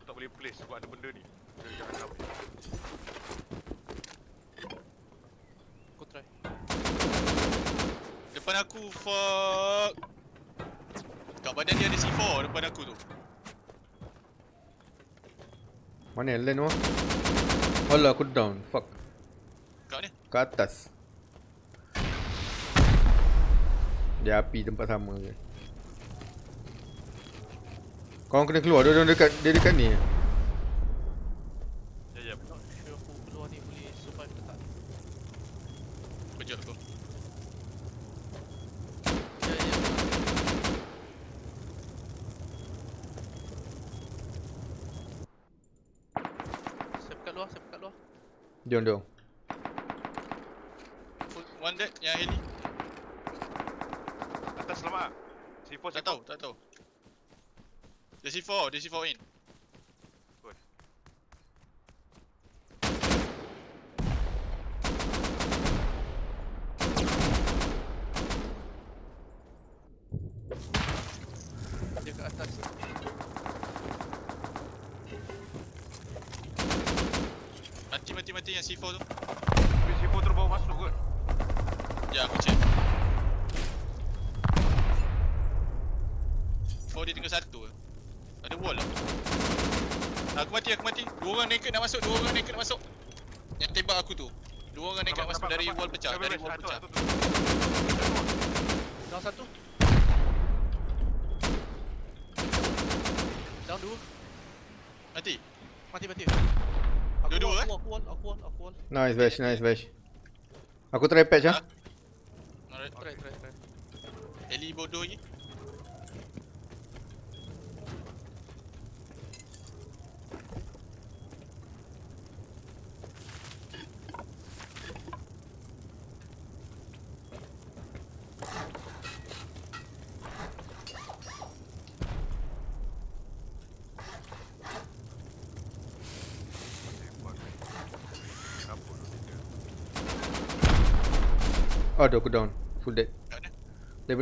Aku tak boleh place sebab ada benda ni. Dia jangan tahu. Aku try. Depan aku, fuck. Kat badan dia ada C4 depan aku tu. Mana land tu? Alah aku down. Fuck. Kat ni. Ke atas. Dia api tempat sama je. Korang kena keluar. Dia, dia dekat dia dekat ni. Ya, ya. Not sure aku keluar ni boleh survive ke tak. Kejut aku. Ya ya. Saya kat luar, saya kat luar. Jom jom. One dead, yang heli. Atas selamat ah. C4 Tak tahu, tak tahu. Dia C4, dia C4 in. Dia kat atas. Mati, yang C4 tu. C4 terus bawa masuk kot. Ya, aku check. 4 dia tinggal satu ke? Ada wall lah. Aku mati, aku mati. Dua orang naked nak masuk, dua orang naked nak masuk. Yang tembak aku tu. Dua orang naked nak masuk dari wall pecah, dari wall pecah. Down satu. Down dua. Mati. Mati mati. Aku Dua-dua, wall, eh? Aku wall, aku wall, aku wall. Nice Vash, nice Vash. Aku try patch ah. Alright. Try try try. Heli bodoh lagi. Aduh aku down. Full dead. Kat mana?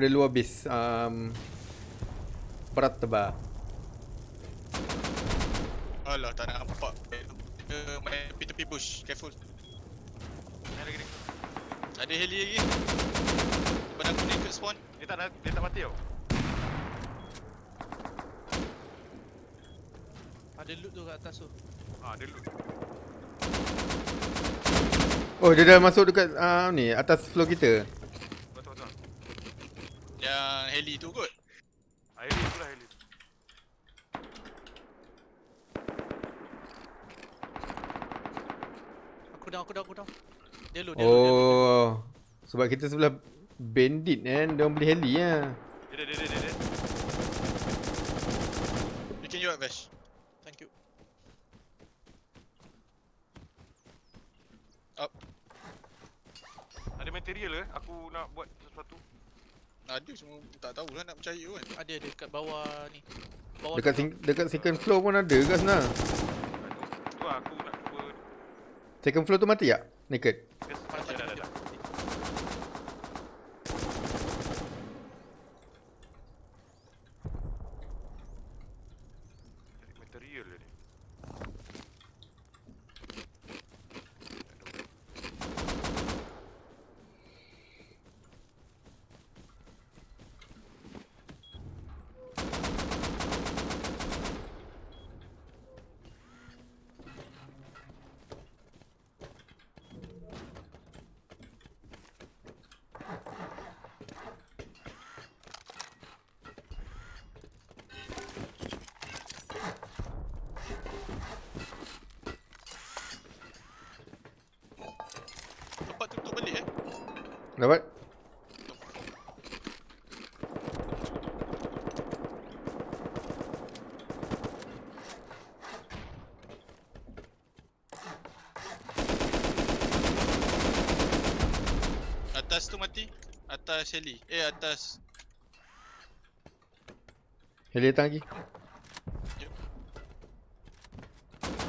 Daripada luar base. Um, Berat tebal. Alah, tak nak nampak. Dia main tepi-tepi bush. Careful. Ni lagi ni. Ada heli lagi. Depan aku naked spawn. Dia tak nak- dia tak mati tau. Ada loot tu kat atas tu. Ha, dia loot. Oh dia dah masuk dekat uh, ni atas floor kita. Heli tu kot. Ah, heli tu lah heli. Aku down, aku down, aku down. Dia loot, dia loot, dia loot. Oh. Sebab kita sebelah bandit kan. Dia orang beli heli lah. Dia dia dia dia dia. Bikin you up, Vash. Thank you. Ada material ke? Aku nak buat sesuatu. Ada semua tak tahulah nak percaya kan. Ada dia kat bawah ni. Bawah Dekat sing, dekat second floor pun ada kat sana. Tu lah aku nak cuba. Second floor tu mati tak? Naked. Yes, Mati, dah dah mati, dah. mati. Cari material dia ni. Dapat? Atas tu mati. Atas Shelly. Eh atas. Heli datang lagi.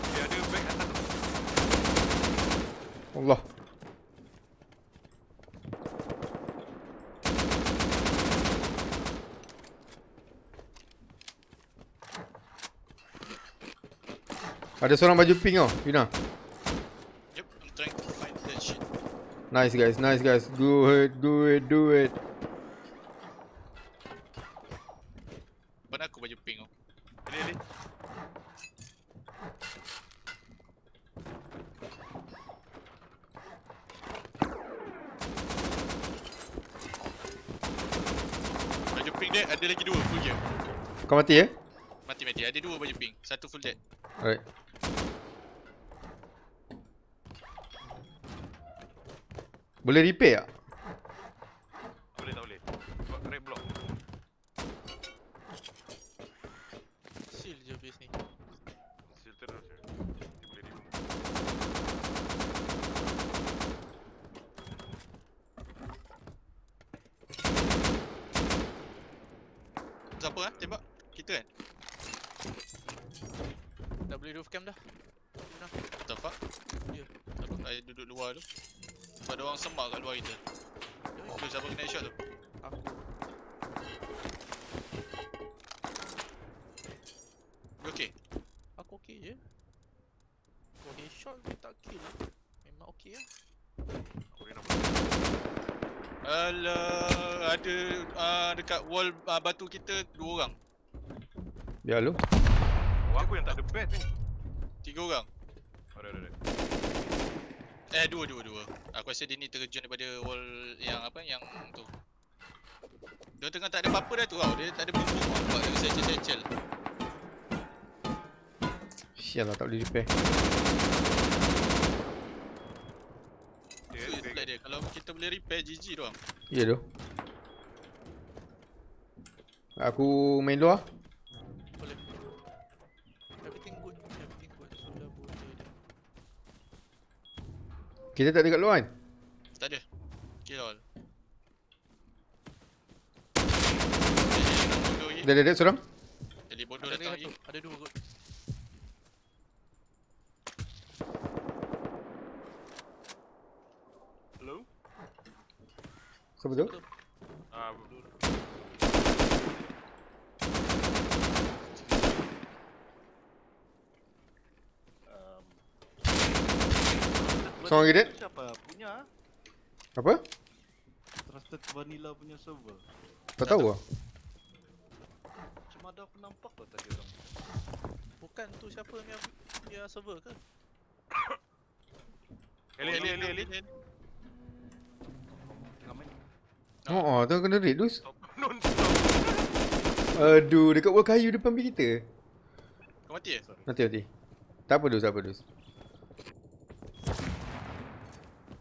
Dia ada bag atas tu. Allah. Ada seorang baju pink tau, Yuna. Yep, I'm trying to find that shit. Nice guys, nice guys. Do it, do it, do it. Mana aku baju pink tu? Ini ni. Baju pink dia ada lagi dua full gear. Kau mati ya? Mati mati. Ada dua baju pink. Satu full dead. Alright. Boleh repair tak? Boleh tak boleh? Buat red block. Seal je base ni. Seal terus je. Dia boleh remove. Siapa ah tembak? Kita kan? Dah boleh roof cam dah. What the fuck? Ya. Aku I duduk luar tu. Sebab ada orang semak kat luar kita. Tu siapa kena shot tu? Aku. You okay? Aku okey je. Kau headshot dia tak kill. Memang okey lah. Aku boleh nampak. Alah, ada uh, dekat wall uh, batu kita dua orang. Ya lu. Oh, aku yang tak ada bed ni. Tiga orang. Ada ada ada. Eh, dua, dua, dua. Aku rasa dia ni terjun daripada wall yang apa, yang tu. Dia tengah tak ada apa-apa dah tu tau. Dia tak ada bumbung tau. Buat dia secel-secel. Sial lah tak boleh repair. Dia Tu dia-. Kalau kita boleh repair, GG tu tau. Ya tu. Aku main luar. Boleh. Everything good. Everything good. Sudah boleh dah. Kita tak ada kat luar kan? Tak ada. Kill all. Dah ada ada seorang. Jadi bodoh Ada datang lagi lagi. satu. Ada dua kot. Hello? Siapa tu? Ah, Um, Seorang lagi dead. Siapa punya? Apa? Trusted Vanilla punya server. Tak tahu lah. Cuma ada aku nampak kau tadi orang. Bukan tu siapa yang dia server ke? Eli Eli Eli Eli. Tengah main. Oh, oh tu kena raid dus. Aduh, dekat wall kayu depan base kita. Kau mati eh? Nanti nanti. Tak apa dus, tak apa dus.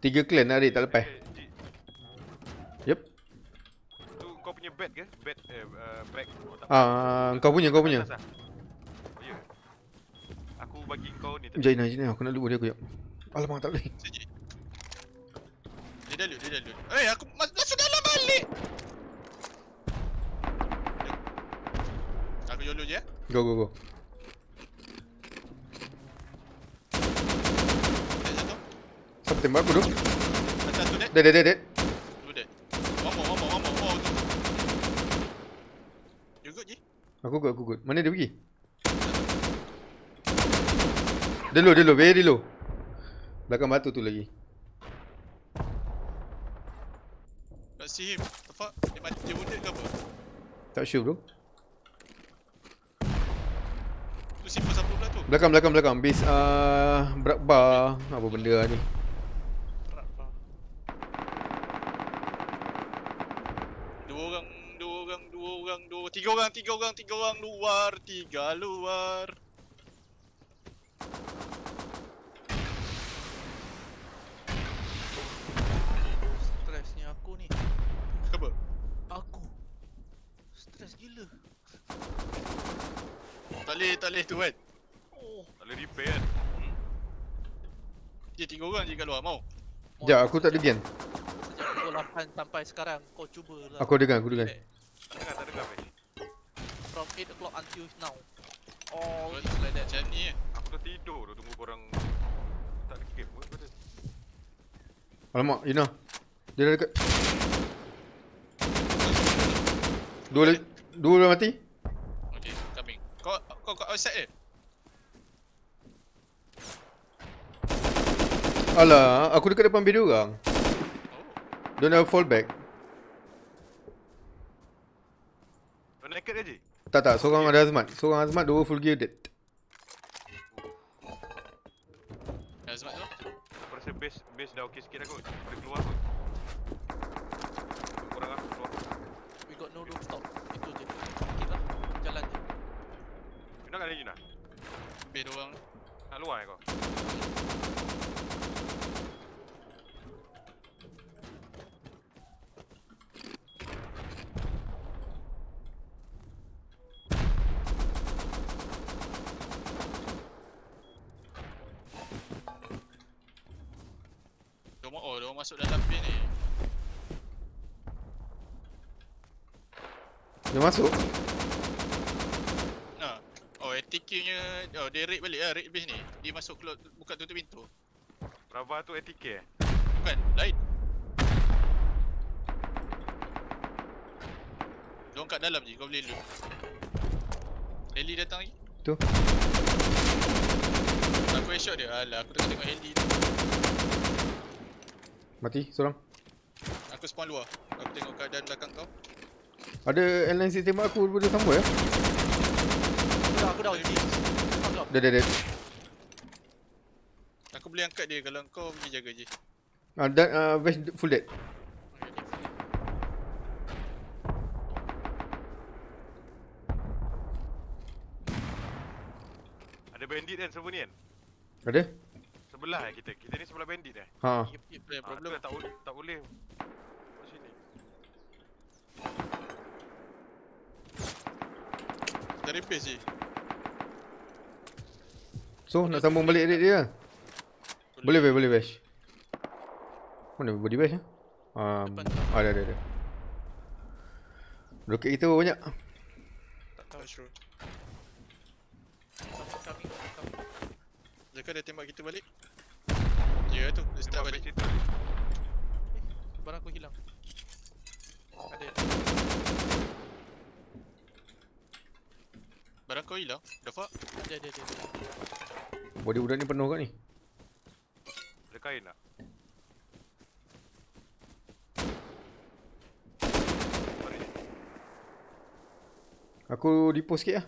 Tiga clan nak raid tak lepas. Eh, Ji, Yep. Tu kau punya bed ke? Bed eh uh, bag. Oh, tak. Ah, kau punya, kau punya. Atas ah? Oh, ya. Aku bagi kau ni tadi. Jom Ina, Ina, aku nak lupa dia aku jap. Alamak, tak boleh. Sejik. Dia dah loot, dia dah loot. Eh, aku mas- masuk dalam balik. Aku YOLO je eh. Go, go, go. Siapa tembak aku tu dead. Dead, dead, dead, dead. Two dead. One more, one more, one more. Oh, tu. You good, Ji? Aku good, aku good. Mana dia pergi? Dia low, dia low, very low. Belakang batu tu lagi. Can't see him. The fuck? Dia mati, dia wounded ke apa? Tak sure bro. Tu simple siapa pula tu? Belakang, belakang, belakang. Base uh, berat bar. Apa benda lah ni? orang, tiga orang, tiga orang luar, tiga luar. Stresnya aku ni. Apa? Aku. Stres gila. Tak boleh, tak tali tu kan. Oh, Tak tali repair kan. Hmm. Dia tiga orang je kat luar, mau. Ya, aku tak ada Sejak pukul 8 sampai sekarang kau cubalah. Aku dengar, aku dengar. Eh. Tak dengar, tak dengar. From 8 o'clock until now. Oh, it's like that. Macam ni eh. Aku dah tidur dah tunggu korang tak ada game pun pada. Alamak, Ina. Dia dah dekat. Dua lagi. Dua dah mati. Okay, coming. Kau kau kat outside eh? Alah, aku dekat depan beda orang. Oh. Don't have fallback. Kau naked je? Tak tak, seorang ada azmat. Seorang azmat, dua full gear dead. Azmat tu. Aku rasa base base dah okey sikit dah kot. Boleh keluar kot. Korang lah keluar. We got no rooftop. Itu je. Sikit lah. Jalan je. Yuna kat mana Yuna? Lebih dua orang. Nak luar eh kau? Masuk dalam bin ni. Dia masuk. Nah. Oh, ATK nya oh dia raid balik lah, raid base ni. Dia masuk keluar buka tutup pintu. Rava tu ATK eh? Bukan, lain. Dia kat dalam je, kau boleh loot. Heli datang lagi. Tu. Aku headshot dia. Alah, aku tengah tengok heli tu. Mati, seorang. Aku spawn luar. Aku tengok keadaan belakang kau. Ada airline system tembak aku daripada sama ya. Aku dah, aku dah. Up. Dah dah dah. Aku boleh angkat dia kalau kau pergi jaga je. Ah, dan uh, Vash full dead. Ada bandit kan server ni kan? Ada? Sebelah eh kita. Kita ni sebelah bandit eh. Ha. Yep, yep, ada Ah, tu problem. tak boleh tak boleh. Kat sini. Kita repair je. So, nak sambung balik raid dia. Boleh Vash, boleh Vash. Mana body bash ah? Um, tu. ada ada ada. Roket kita banyak. Tak tahu. Sure. Coming. Jaka dia tembak kita balik. Ya tu, dia start balik. itu. Barang aku hilang. Ada. Barang kau hilang. The fuck? Ada, ada, ada. Body budak ni penuh kat ni. Ada kain tak? Aku repost sikit lah.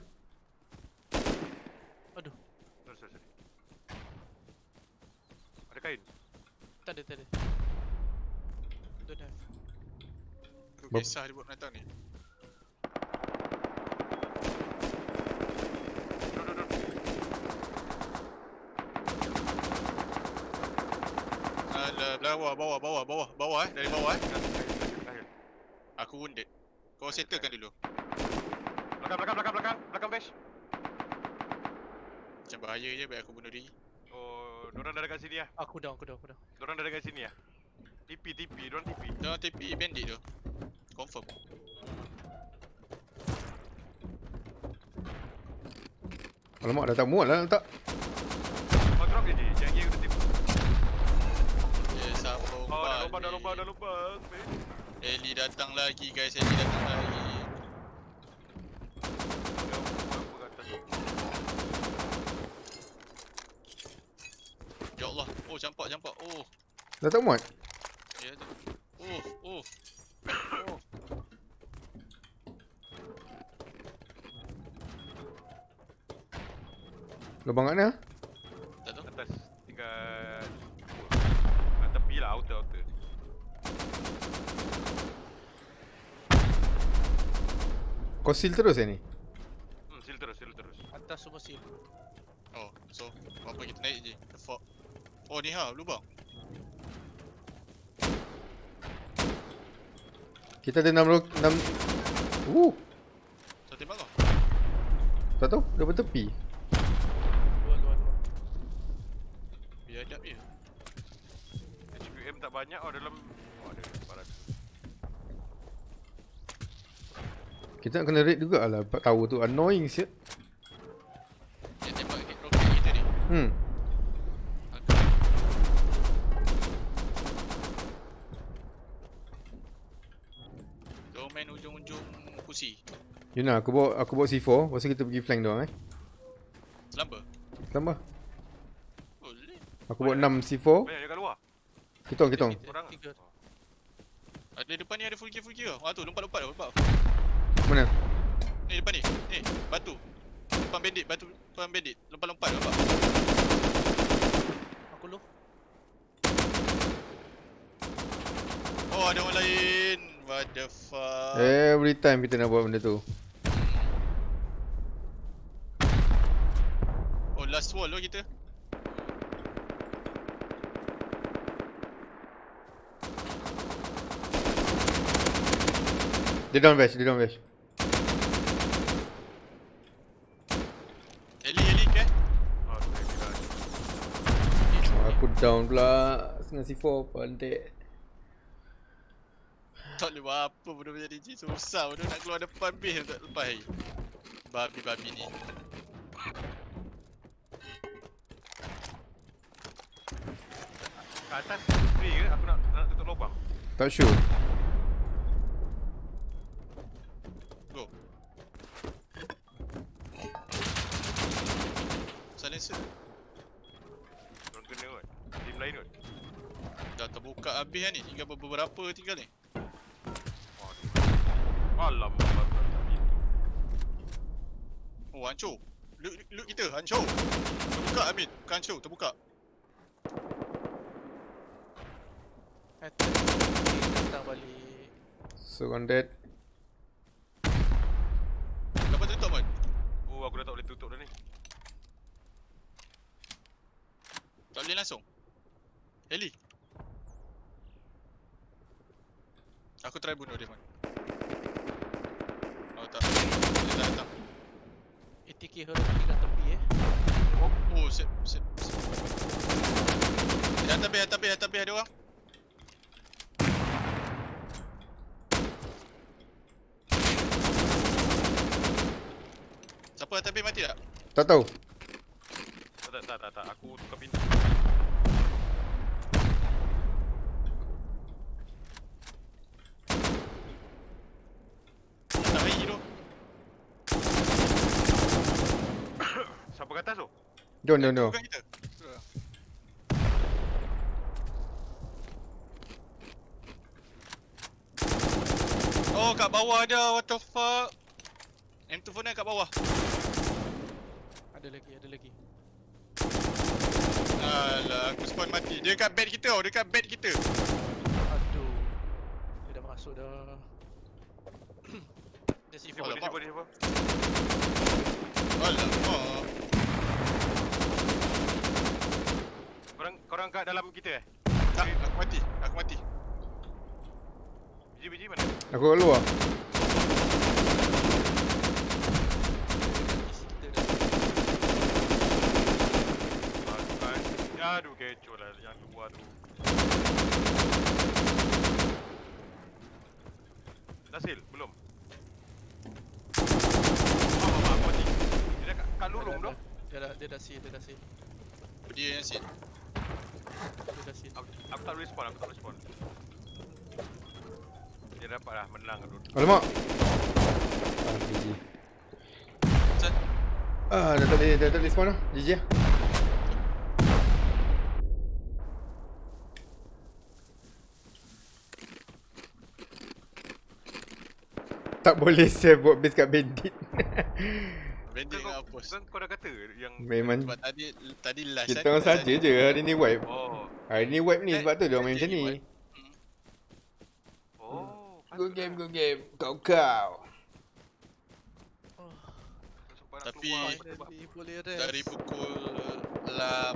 Aduh. Sorry, sorry, sorry. Ada kain? Tak ada, tak ada. Don't have. Aku Bap- kisah dia buat penatang ni. Alah, bawah, bawah, bawah, bawah, bawah eh. Dari bawah eh. Aku wounded. Kau settlekan dulu. Belakang, belakang, belakang, belakang. Belakang bash. Macam bahaya je baik aku bunuh diri. Oh, dorang dah dekat sini lah. Aku down, aku down, aku down. Dorang dah dekat sini lah. TP, TP. Dorang TP. Jangan TP bandit tu. Confirm. Alamak dah tak muat lah tak. Kau drop je je. Jangan dia udah TP. Dia sambung Oh, dah lubang, dah lubang, dah lubang. bash. Heli datang lagi guys, Heli datang lagi. Dah buat apa kat atas tu. Ya Allah. Oh, campak, campak. Oh, Dah tak muat. ya tu. Oh, oh. Oh. Lubang kat mana? Tak tahu. Atas. Tinggal... Kat tepi lah, outer, outer. Kau seal terus eh ni? Hmm, seal terus, seal terus. Atas semua seal. Oh, so apa kita naik je. The fuck. Oh, ni ha, lubang. Kita ada 6 ro 6 Uh, Tak tahu, dah bertepi. Luar luar luar. Biadab je. HPM tak banyak oh dalam oh, ada barang. Kita nak kena raid jugalah tower tu. Annoying siap. Dia tembak roket kita ni. Hmm. Aku Kau main ujung-ujung kursi. Yuna, aku bawa aku bawa C4, lepas tu kita pergi flank doang eh. Selamba. Tambah. Boleh. Aku bawa 6 C4. Banyak dekat luar. Korang tiga. Ada depan ni ada full gear full gear. Wah tu lompat-lompat lompat. Mana? Ni depan ni. Ni batu. Depan bandit batu depan bandit. Lompat-lompat lompat. Aku low. Oh ada orang lain. What the fuck. Every time kita nak buat benda tu. Oh last wall lo kita. Dia down bash, dia down bash. Heli heli ke? Oh, aku down pula dengan C4 pandai. Tak boleh buat apa bodoh macam ni. Susah bodoh nak keluar depan base tak lepas hari. Babi-babi ni. Kat atas free ke? Aku nak nak tutup lubang. Tak sure. Go. Silencer. Orang kena kot. Team lain kot. Dah terbuka habis kan ni. Tinggal beberapa tinggal ni. Pintu. Oh hancur. Loot, loot kita hancur. Terbuka Amin. Bukan hancur, terbuka. Attack. Datang balik. Surrounded. Dapat tutup pun. Oh, aku dah tak boleh tutup dah ni. Tak boleh langsung. Heli. Aku try bunuh dia pun. Oh tak. Dia tak datang. ATK hero kat tepi eh. Oh, sip, sip, sip. Di atas base, atas base, atas base ada orang. Siapa atas base mati tak? Tak tahu. Tak, tak, tak, tak, tak. Aku tukar pintu. Tak hari tu. Siapa kat atas tu? Jom, jom, jom. Bukan kita. Oh, kat bawah ada. What the fuck? M24 kat bawah. Ada lagi, ada lagi. Alah, aku spawn mati. Dia kat bed kita tau. Dia kat bed kita. Aduh. Dia dah masuk dah. Dia C4 Siapa, Alamak. siapa, siapa? Alamak. Korang, korang kat dalam kita eh? Tak, aku mati. Aku mati. Biji-biji mana? Aku kat luar. Aduh, kan. Kecoh lah yang luar tu. Nasil, belum? Ah, ah, ah, aku mati. Dia dah kat, kat lorong tu. Dia dah, dia dah seal, dia dah seal. Dia yang sit. Dah. Aku, aku tak respon, aku tak respon. Dia dapat lah menang tu. Alamak. Ah, GG. Ah, dah tak boleh, dah tak boleh spawn lah. GG lah. Tak boleh save buat base kat bandit. Kau, dengan kau, hapus. kau, dah kata yang... Memang Sebab tadi tadi last kita kan, orang saja je hari ni wipe. Oh, Hari ni wipe ni Eh, sebab tu dia orang main macam ni. wipe. oh. Good game, good game. Kau kau. Tapi-. Dari pukul 8